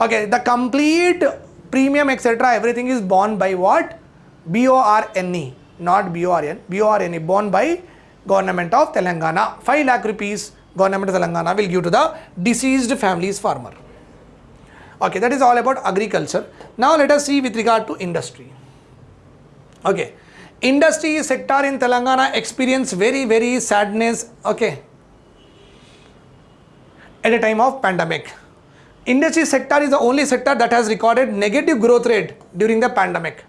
Okay, the complete premium etc everything is borne by what B-O-R-N-E not B-O-R-N B-O-R-N-E borne by government of Telangana 5 lakh rupees government of Telangana will give to the deceased family's farmer okay that is all about agriculture now let us see with regard to industry okay industry sector in Telangana experience very very sadness okay at a time of pandemic industry sector is the only sector that has recorded negative growth rate during the pandemic.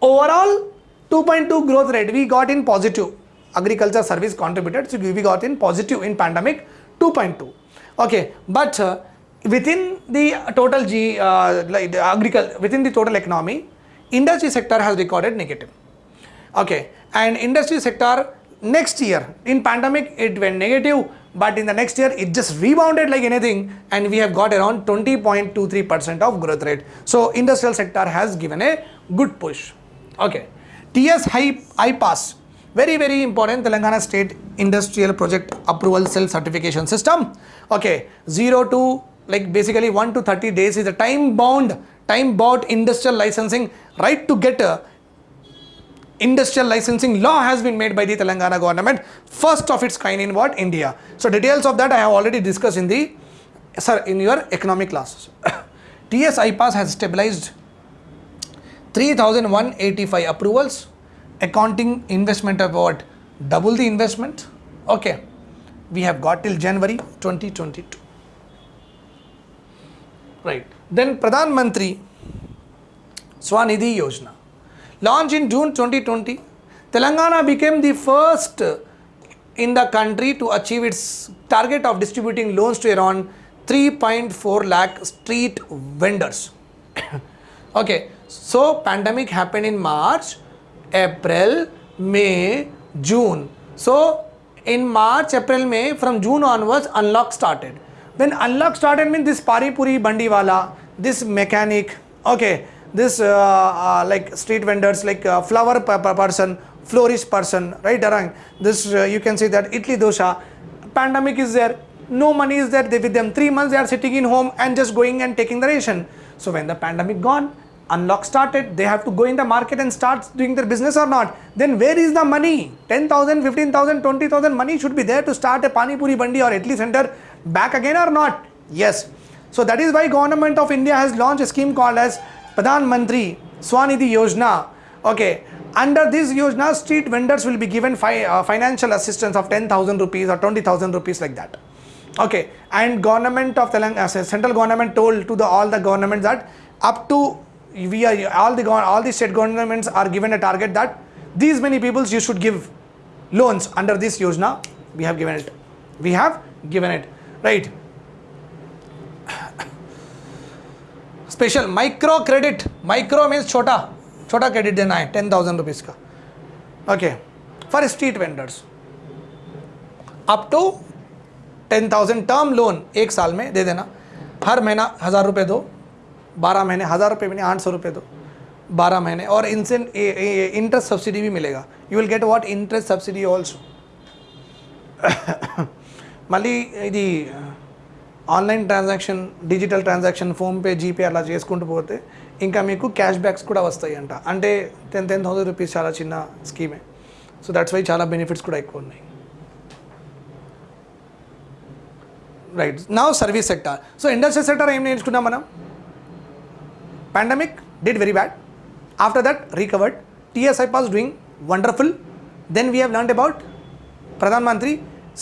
Overall, 2.2 growth rate we got in positive. Agriculture service contributed, so we got in positive in pandemic 2.2. Okay, but uh, within the total G, uh, like agriculture, within the total economy, industry sector has recorded negative. Okay, and industry sector next year in pandemic it went negative but in the next year it just rebounded like anything and we have got around 20.23 percent of growth rate so industrial sector has given a good push okay ts high ipass very very important telangana state industrial project approval cell certification system okay 0 to like basically 1 to 30 days is a time bound time bound industrial licensing right to get a industrial licensing law has been made by the Telangana government, first of its kind in what? India. So details of that I have already discussed in the, sir, in your economic classes. TS-iPASS has stabilized 3185 approvals accounting investment about double the investment? Okay. We have got till january 2022 right. Then pradhan mantri swanidhi yojana. Launched in june 2020 telangana became the first in the country to achieve its target of distributing loans to around 3.4 lakh street vendors. Okay. So pandemic happened in march april may june. So in march april may from june onwards unlock started. When unlock started means this Paripuri bandiwala this mechanic okay this uh, uh, like street vendors like uh, flower pe- pe- person florist person right around this uh, you can see that idli dosha pandemic is there no money is there they with them three months they are sitting in home and just going and taking the ration. So when the pandemic gone unlock started they have to go in the market and start doing their business or not. Then where is the money? 10000 15000 20000 money should be there to start a pani puri bandi or idli center back again or not? Yes. So that is why government of india has launched a scheme called as pradhan mantri swanidhi yojana. Okay. Under this yojana street vendors will be given fi- uh, financial assistance of 10000 rupees or 20000 rupees like that. Okay. And government of telangana uh, central government told to the all the governments that up to we are all the all the state governments are given a target that these many people you should give loans under this yojana we have given it we have given it right credit micro means छोटा छोटा credit देना है ten thousand rupees का okay for street vendors up to ten thousand term loan एक साल में दे देना हर महीना हज़ार रुपये दो बारह महीने हज़ार रुपये भी नहीं आठ सौ रुपये दो बारह महीने और इनसे इंटरेस्ट सब्सिडी भी मिलेगा you will get what interest subsidy also మళ్ళీ ఇది online transaction digital transaction PhonePe GPay అలా చేసుకుంటూ పోతే ఇంకా మీకు క్యాష్ బ్యాక్స్ కూడా వస్తాయి అంట అంటే టెన్ టెన్ థౌసండ్ రూపీస్ చాలా చిన్న స్కీమే సో దట్స్ వై చాలా బెనిఫిట్స్ కూడా ఎక్కువ ఉన్నాయి రైట్ నా service sector so industrial sector ఏం నేర్చుకున్నాం మనం pandemic did very bad. After that recovered. Tsi was doing wonderful. Then we have learned about pradhan mantri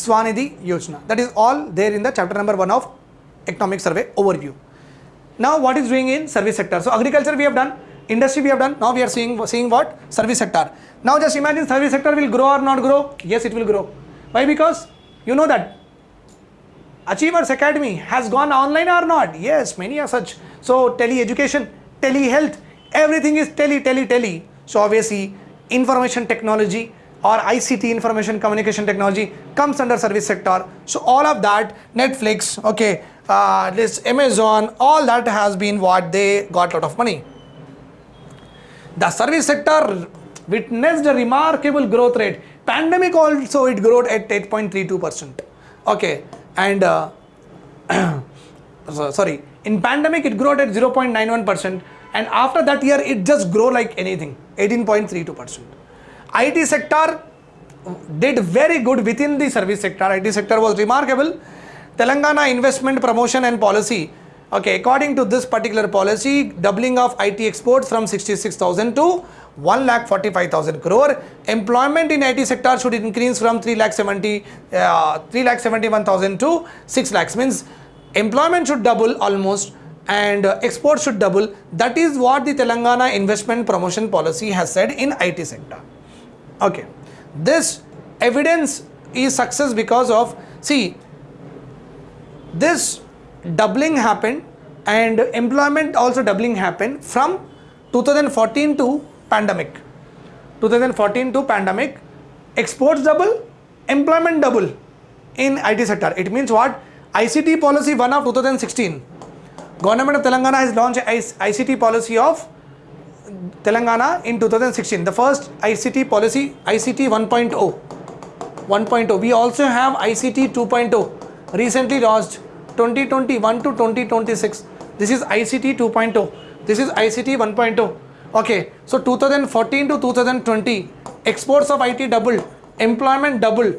swanidhi yojana. That is all there in the chapter number 1 of economic survey overview. Now what is doing in service sector? So agriculture we have done industry we have done. Now we are seeing seeing what? Service sector. Now just imagine service sector will grow or not grow. Yes it will grow. Why? Because you know that Achievers Academy has gone online or not? Yes, many are such. So, tele education, tele health, everything is tele, tele, tele. So, obviously, information technology or ICT, information communication technology, comes under service sector. So, all of that, Netflix, okay, uh, this Amazon, all that has been what they got a lot of money. The service sector witnessed a remarkable growth rate. Pandemic also it grew at 8.32%. Okay, and uh, sorry, in pandemic it grew at 0.91%, and after that year it just grow like anything, 18.32%. IT sector did very good within the service sector. IT sector was remarkable. Telangana investment promotion and policy. Okay, according to this particular policy, doubling of IT exports from 66,000 to 1 lakh 45,000 crore. Employment in IT sector should increase from 3 lakh 70, uh, 3 lakh 71,000 to 6 lakhs. Means employment should double almost and uh, exports should double. That is what the Telangana investment promotion policy has said in IT sector. Okay, this evidence is success because of see this doubling happened and employment also doubling happened from 2014 to pandemic 2014 to pandemic exports double employment double in IT sector it means what ICT policy 1 of 2016 government of Telangana has launched ICT policy of Telangana in 2016 the first ICT policy ICT 1.0 1.0 we also have ICT 2.0 recently launched 2021 to 2026 this is ICT 2.0 this is ICT 1.0 okay so 2014 to 2020 exports of IT doubled employment doubled.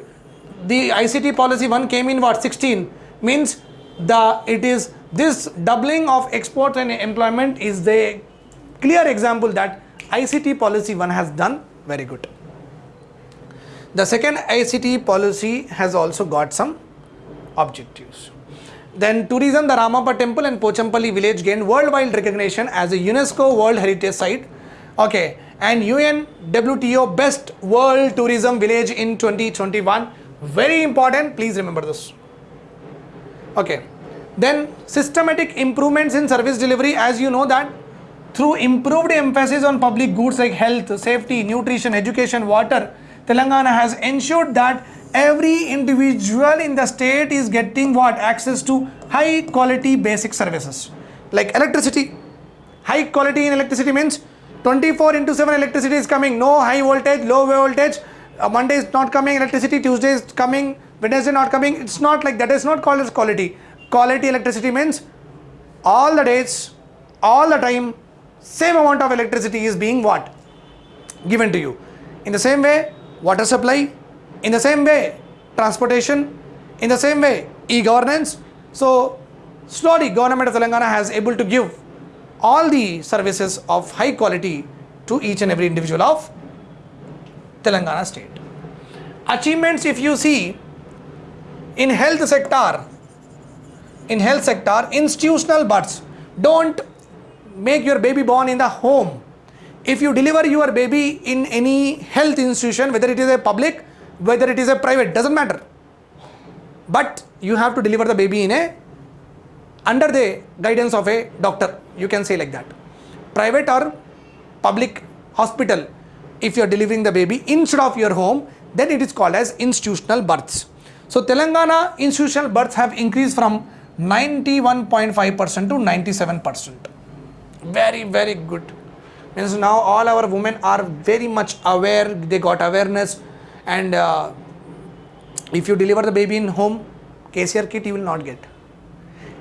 The ICT policy one came in what 16 means the it is this doubling of export and employment is the clear example that ICT policy one has done very good. The second ICT policy has also got some objectives. Then tourism, the Ramappa temple and Pochampalli village gained worldwide recognition as a UNESCO World Heritage Site. Okay, and UNWTO Best World Tourism Village in 2021. Very important, please remember this. Okay, then systematic improvements in service delivery as you know that through improved emphasis on public goods like health, safety, nutrition, education, water, Telangana has ensured that every individual in the state is getting what? Access to high quality basic services. Like electricity. High quality in electricity means 24 into 7 electricity is coming, no high voltage, low voltage. Uh, Monday is not coming electricity, Tuesday is coming, Wednesday not coming. It's not like that. It's not called as quality. Quality electricity means all the days, all the time, same amount of electricity is being what? Given to you. In the same way, water supply, in the same way, transportation, in the same way, e-governance. So, slowly government of Telangana has able to give all the services of high quality to each and every individual of Telangana state. Achievements if you see in health sector, in health sector, institutional births, don't make your baby born in the home. If you deliver your baby in any health institution, whether it is a public, whether it is a private, doesn't matter. But you have to deliver the baby in a under the guidance of a doctor you can say like that private or public hospital if you are delivering the baby instead of your home then it is called as institutional births so telangana institutional births have increased from 91.5% to 97% very very good. Means now all our women are very much aware they got awareness and uh, if you deliver the baby in home kcr kit you will not get.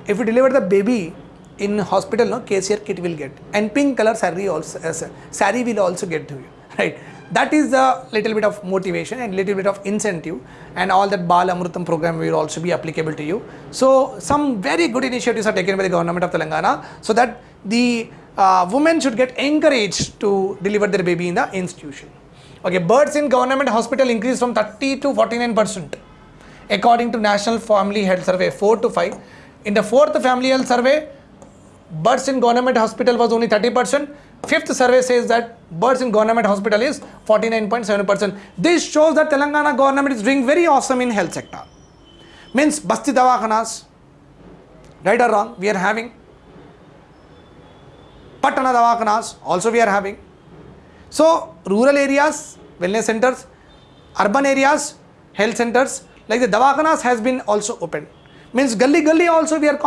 If you deliver the baby in hospital, no KCR kit will get, and pink color saree also uh, saree will also get to you, right? That is the little bit of motivation and little bit of incentive, and all that Bal Amrutam program will also be applicable to you. So some very good initiatives are taken by the government of Telangana, so that the uh, women should get encouraged to deliver their baby in the institution. Okay, births in government hospital increased from 30 to 49 percent, according to National Family Health Survey 4 to 5 in the fourth family health survey, births in government hospital was only 30%. Fifth survey says that births in government hospital is 49.7%. This shows that Telangana government is doing very awesome in health sector. Means Basti Dawakhanas, right or wrong, we are having. Patana Dawakhanas, also we are having. So, rural areas, wellness centers, urban areas, health centers, like the Dawakhanas has been also opened means gully gully also we are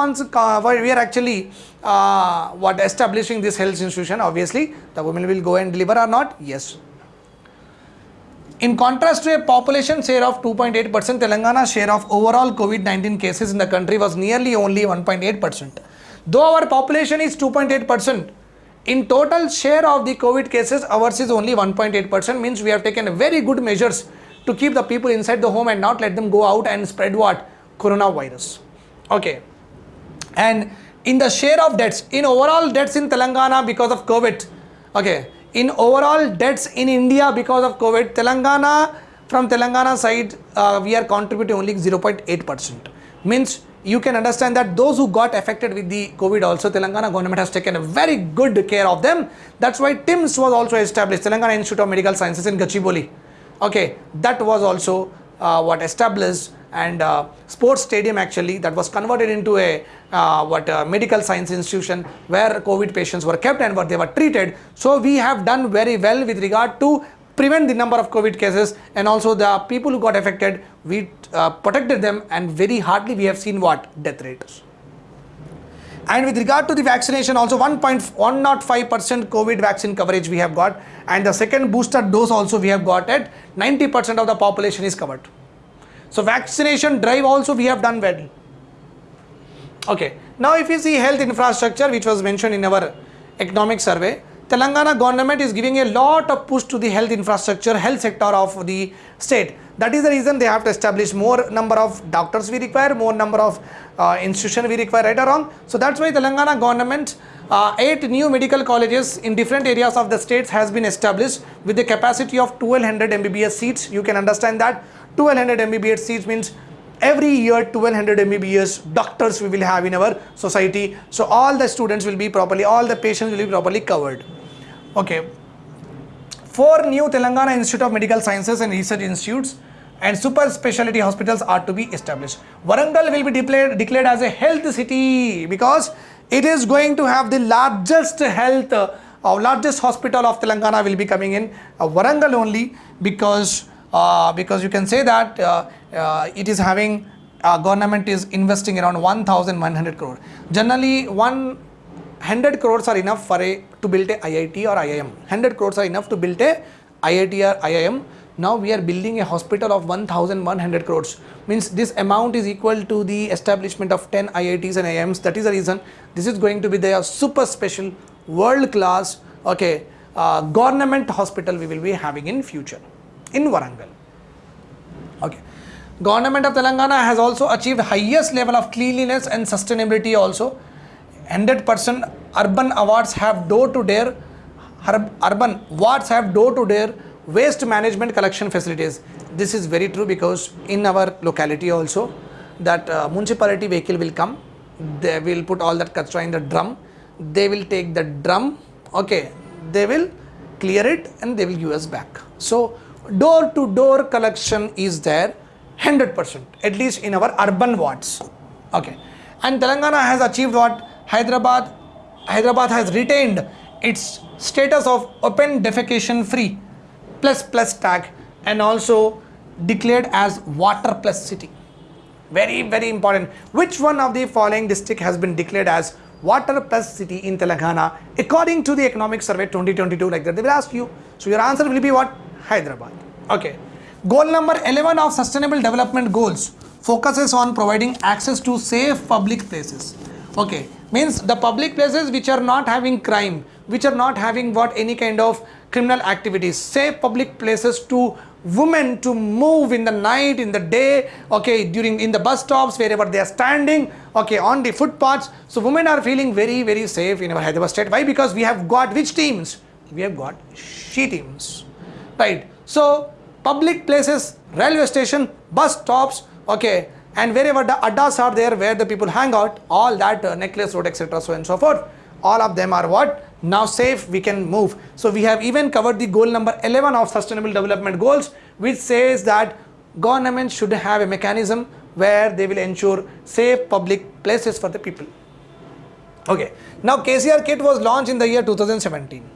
we are actually uh, what establishing this health institution. Obviously the women will go and deliver or not? Yes. In contrast to a population share of 2.8 percent telangana share of overall covid-19 cases in the country was nearly only 1.8 percent. Though our population is 2.8 percent in total share of the covid cases ours is only 1.8 percent means we have taken very good measures to keep the people inside the home and not let them go out and spread what coronavirus. Okay. And in the share of deaths, in overall deaths in Telangana because of COVID, okay, in overall deaths in India because of COVID, Telangana, from Telangana side, uh, we are contributing only 0.8%. Means you can understand that those who got affected with the COVID also, Telangana government has taken a very good care of them. That's why TIMS was also established, Telangana Institute of Medical Sciences in Gachibowli. Okay, that was also what established and uh, sports stadium actually that was converted into a uh, what uh, medical science institution where covid patients were kept and where they were treated. So we have done very well with regard to prevent the number of covid cases and also the people who got affected we uh, protected them and very hardly we have seen what death rates and with regard to the vaccination also 1.105% covid vaccine coverage we have got and the second booster dose also we have got at 90% of the population is covered so vaccination drive also we have done well. Okay. Now if you see health infrastructure which was mentioned in our economic survey, Telangana government is giving a lot of push to the health infrastructure, health sector of the state. That is the reason they have to establish more number of doctors we require, more number of uh, institution we require, right or wrong. So that's why Telangana government uh, eight new medical colleges in different areas of the states has been established with the capacity of 1200 MBBS seats. You can understand that 1200 MBBS seats means every year 1200 MBBS doctors we will have in our society. So all the students will be properly, all the patients will be properly covered. Okay. Four new Telangana Institute of Medical Sciences and Research Institutes and super specialty hospitals are to be established. Warangal will be declared, as a health city because it is going to have the largest health uh, largest hospital of Telangana will be coming in uh, Warangal only because uh, because you can say that uh, uh, it is having uh, government is investing around 1100 crore. Generally 100 crores are enough for a to build a IIT or IIM 100 crores are enough to build a IIT or IIM now we are building a hospital of 1100 crores. Means this amount is equal to the establishment of 10 IITs and IIMs that is the reason this is going to be the super special world class okay uh, government hospital we will be having in future in Warangal. Okay. Government of Telangana has also achieved highest level of cleanliness and sustainability also. 100% urban awards have door to door urban wards have door to door waste management collection facilities. This is very true because in our locality also that uh, municipality vehicle will come. They will put all that kachra in the drum. They will take the drum. Okay they will clear it and they will give us back. So door to door collection is there 100% at least in our urban wards. Okay. And telangana has achieved what? Hyderabad hyderabad has retained its status of open defecation free plus plus tag and also declared as water plus city. Very very important. Which one of the following district has been declared as water plus city in telangana? According to the economic survey 2022 like that they will ask you. So your answer will be what? Hyderabad. Okay. Goal number 11 of sustainable development goals focuses on providing access to safe public places. Okay. Means the public places which are not having crime which are not having what any kind of criminal activities. Safe public places to women to move in the night in the day okay during in the bus stops wherever they are standing okay on the footpaths. So women are feeling very very safe in our hyderabad state. Why? Because we have got which teams? We have got she teams right? So public places railway station bus stops okay and wherever the addas are there where the people hang out all that uh, necklace road etc so and so forth all of them are what now safe we can move. So we have even covered the goal number 11 of sustainable development goals which says that government should have a mechanism where they will ensure safe public places for the people. Okay. Now kcr kit was launched in the year 2017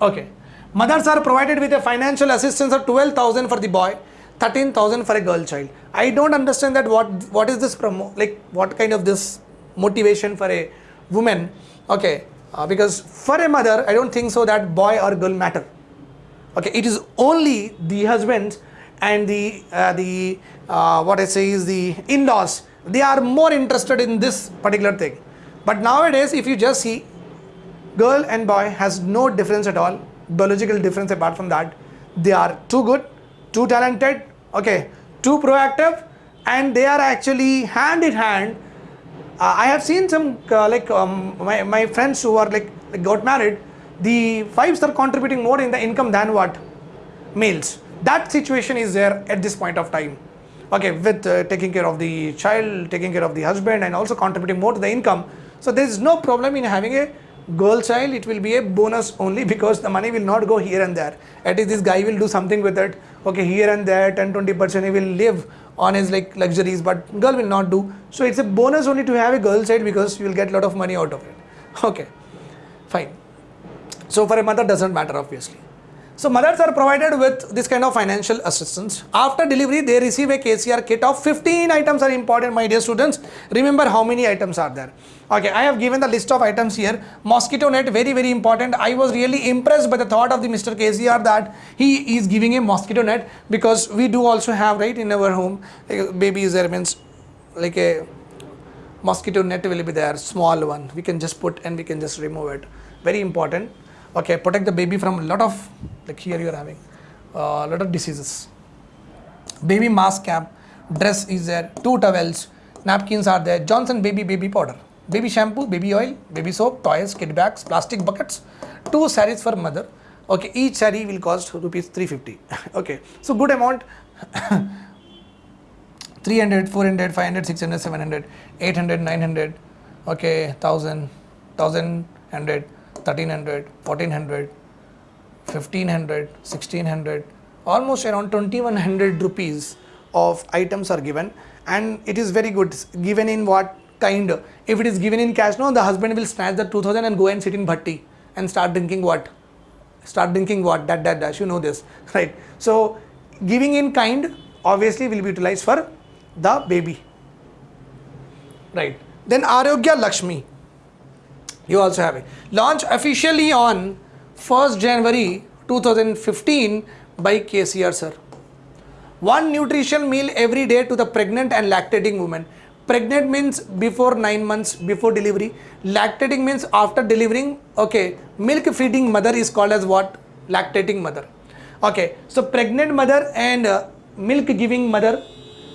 okay. Mothers are provided with a financial assistance of 12000 for the boy 13000 for a girl child. I don't understand that what what is this promo like what kind of this motivation for a woman? Okay uh, because for a mother i don't think so that boy or girl matter. Okay it is only the husband and the uh, the uh, what i say is the in-laws they are more interested in this particular thing. But nowadays if you just see girl and boy has no difference at all biological difference apart from that they are too good too talented okay too proactive and they are actually hand in hand uh, I have seen some uh, like um, my, my friends who are like, like got married, the wives are contributing more in the income than what males. That situation is there at this point of time. Okay, with uh, taking care of the child, taking care of the husband, and also contributing more to the income. So there is no problem in having a girl child. It will be a bonus only because the money will not go here and there. At least this guy will do something with it. Okay, here and there, 10 20 percent he will live on his like luxuries but girl will not do. So it's a bonus only to have a girl side because you will get a lot of money out of it. Okay fine. So for a mother doesn't matter obviously so mothers are provided with this kind of financial assistance. After delivery, they receive a KCR kit of 15 items are important, my dear students. Remember how many items are there. Okay, I have given the list of items here. Mosquito net, very, very important. I was really impressed by the thought of the Mr. KCR that he is giving a mosquito net because we do also have, right, in our home, like babies there means like a mosquito net will be there, small one. We can just put and we can just remove it. Very important okay protect the baby from a lot of like here you are having a uh, lot of diseases baby mask cap dress is there two towels napkins are there johnson baby baby powder baby shampoo, baby oil, baby soap, toys, kid bags, plastic buckets, two saris for mother. Okay, each sari will cost rupees 350. okay, so good amount. 300, 400, 500, 600, 700, 800, 900, okay, 1000, 1100, 1300, 1400, 1500, 1600, almost around 2100 rupees of items are given. And it is very good. Given in what kind? If it is given in cash no the husband will snatch the 2000 and go and sit in bhatti and start drinking what? Start drinking what? That that dash you know this right? So giving in kind obviously will be utilized for the baby. Right. Then arogya lakshmi you also have it. Launched officially on 1st january 2015 by kcr sir. One nutrition meal every day to the pregnant and lactating woman pregnant means before 9 months before delivery. Lactating means after delivering. Okay milk feeding mother is called as what? Lactating mother. Okay so pregnant mother and uh, milk giving mother.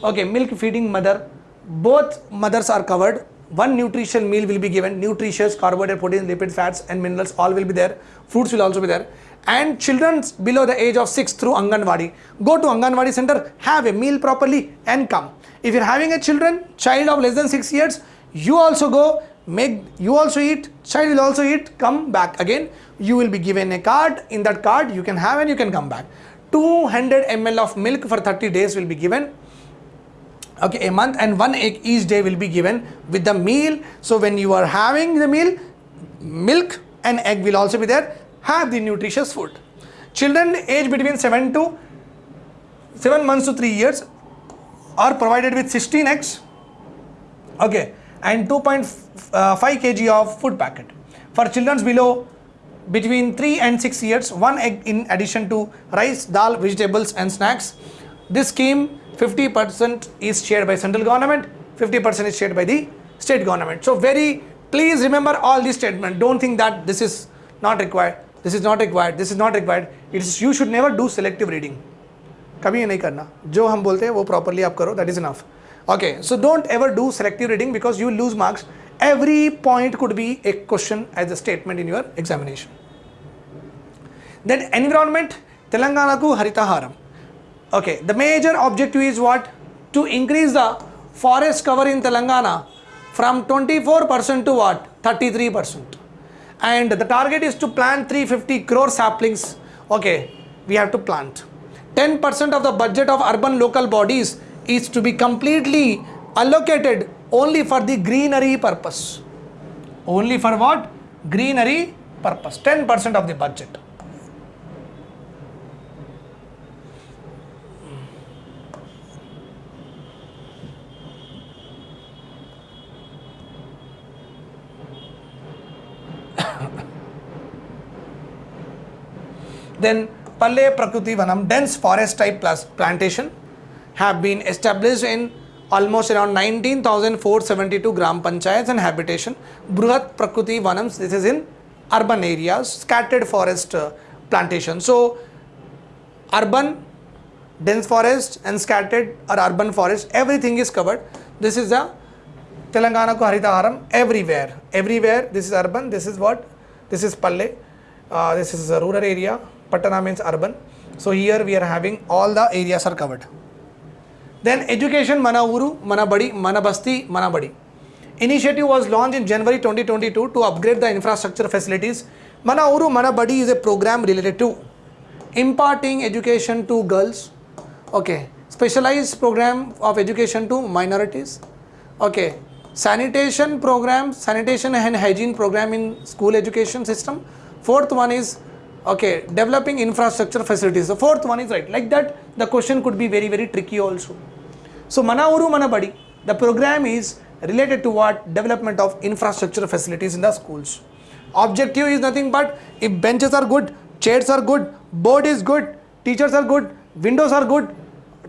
Okay milk feeding mother. Both mothers are covered one nutrition meal will be given. Nutritious carbohydrate protein lipid fats and minerals all will be there. Fruits will also be there. And children below the age of 6 through Anganwadi go to Anganwadi center have a meal properly and come. If you're having a children child of less than 6 years you also go make you also eat child will also eat come back again. You will be given a card. In that card you can have and you can come back. 200 ml of milk for 30 days will be given okay a month and one egg each day will be given with the meal. So when you are having the meal milk and egg will also be there. Have the nutritious food. Children aged between 7 to 7 months to 3 years are provided with 16 eggs. Okay and 2.5 uh, kg of food packet. For children below between 3 and 6 years one egg in addition to rice dal vegetables and snacks. This scheme 50% is shared by central government 50% is shared by the state government so very please remember all these statements don't think that this is not required this is not required this is not required it is you should never do selective reading कभी ये नहीं करना जो हम बोलते हैं वो properly आप करो that is enough okay so don't ever do selective reading because you lose marks every point could be a question as a statement in your examination. Then environment, Telangana ku Haritaharam. Okay, the major objective is what? To increase the forest cover in Telangana from 24% to what? 33%. And the target is to plant 350 crore saplings. Okay, we have to plant. 10% of the budget of urban local bodies is to be completely allocated only for the greenery purpose. Only for what? Greenery purpose. 10% of the budget. Then Palle Prakriti Vanam, dense forest type plus plantation have been established in almost around 19,472 gram panchayats and habitation. Bruhat Prakriti Vanams, this is in urban areas, scattered forest uh, plantation. So, urban, dense forest and scattered or urban forest, everything is covered. This is the Telangana ko Haritaharam everywhere. Everywhere, this is urban, this is what? This is Palle, uh, this is a rural area, Patana means urban. So, here we are having all the areas are covered. Then education mana uru, mana badi, mana basti, mana badi. Initiative was launched in January 2022 to upgrade the infrastructure facilities. Mana uru, mana badi is a program related to imparting education to girls. Okay. Specialized program of education to minorities. Okay. Sanitation program, sanitation and hygiene program in school education system. Fourth one is okay developing infrastructure facilities. The fourth one is right. Like that the question could be very very tricky also. So mana uru mana badi. The program is related to what? Development of infrastructure facilities in the schools. Objective is nothing but if benches are good chairs are good board is good teachers are good windows are good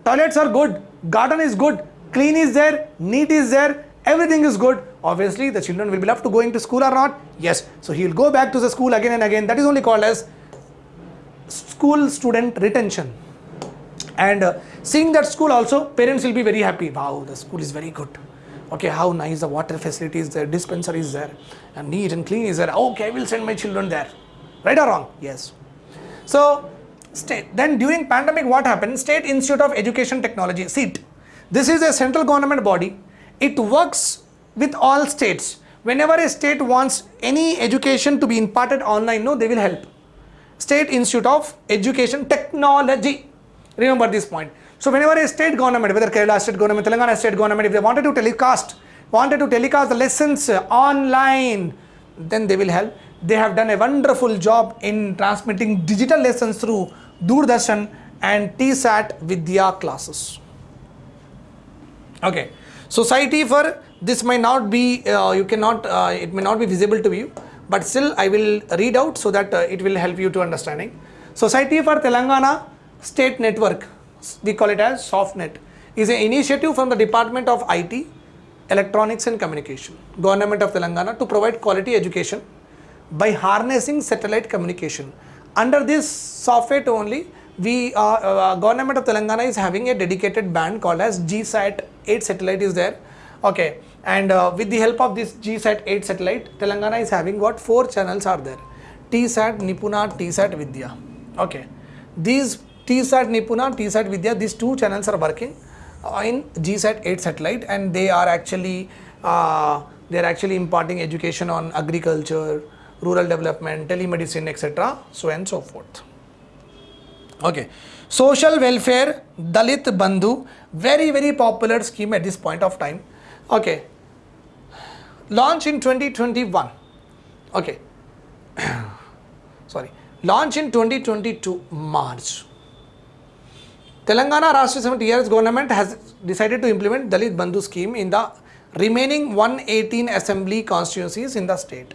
toilets are good garden is good clean is there neat is there everything is good. Obviously the children will be left to going to school or not? Yes. So he will go back to the school again and again. That is only called as school student retention and uh, seeing that school also parents will be very happy wow the school is very good Okay, how nice the water facility is there, dispenser is there, and neat and clean is there. Okay, I will send my children there. Right or wrong? Yes. So, state. Then during pandemic, what happened? State Institute of Education Technology, SIT. This is a central government body. It works with all states. Whenever a state wants any education to be imparted online, no, they will help. State Institute of Education Technology. Remember this point. So whenever a state government, whether Kerala state government, Telangana state government, if they wanted to telecast, wanted to telecast the lessons online, then they will help. They have done a wonderful job in transmitting digital lessons through Doordarshan and TSAT Vidya classes. Okay, society for this may not be, uh, you cannot, uh, it may not be visible to you, but still I will read out so that uh, it will help you to understanding. Society for Telangana State Network, we call it as SoftNet, is an initiative from the Department of IT, Electronics and Communication, Government of Telangana to provide quality education by harnessing satellite communication. Under this software only, we uh, uh, government of Telangana is having a dedicated band called as GSAT 8 satellite is there. Okay, and uh, with the help of this GSAT 8 satellite, Telangana is having what four channels are there: TSAT, Nipuna, TSAT, Vidya. Okay, these TSAT, Nipuna, TSAT, Vidya, these two channels are working in GSAT 8 satellite, and they are actually uh, they are actually imparting education on agriculture, rural development, telemedicine, etc. So and so forth. Okay. Social welfare, Dalit Bandhu, very, very popular scheme at this point of time. Okay. Launch in 2021. Okay. Sorry. Launch in 2022 March. Telangana Rashtra Samiti TRS government has decided to implement Dalit Bandhu scheme in the remaining 118 assembly constituencies in the state.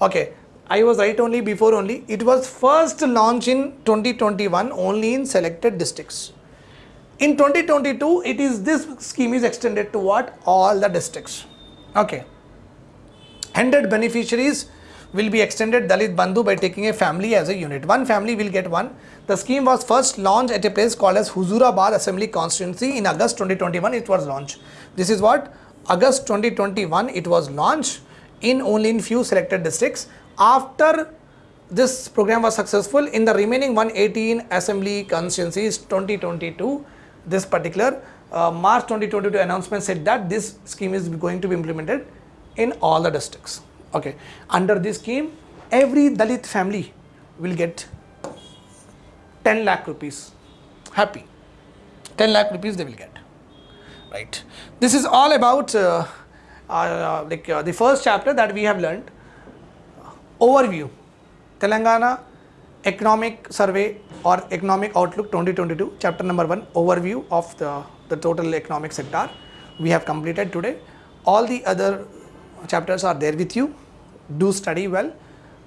Okay. I was right only before only. It was first launched in 2021 only in selected districts. In 2022, it is this scheme is extended to what? All the districts. Okay. 100 beneficiaries will be extended Dalit Bandhu by taking a family as a unit. One family will get one. The scheme was first launched at a place called as Huzurabad Assembly Constituency in August 2021. It was launched. This is what? August 2021 it was launched in only in few selected districts after this program was successful in the remaining 118 assembly constituencies 2022 this particular uh, march 2022 announcement said that this scheme is going to be implemented in all the districts. Okay. Under this scheme every dalit family will get 10 lakh rupees. Happy. 10 lakh rupees they will get. Right. This is all about uh, uh, like uh, the first chapter that we have learned. Overview. Telangana economic survey or economic outlook 2022 chapter number 1 overview of the the total economic sector we have completed today. All the other chapters are there with you. Do study well.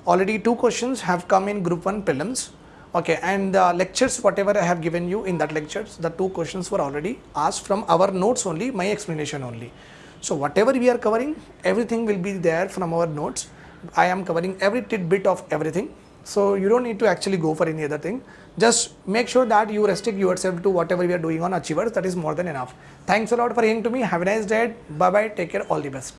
Already two questions have come in group 1 prelims. Okay and the lectures whatever i have given you in that lectures the two questions were already asked from our notes only my explanation only. So whatever we are covering everything will be there from our notes. I am covering every tidbit of everything. So you don't need to actually go for any other thing. Just make sure that you restrict yourself to whatever we are doing on Achievers. That is more than enough. Thanks a lot for hearing to me. Have a nice day. Bye bye. Take care. All the best.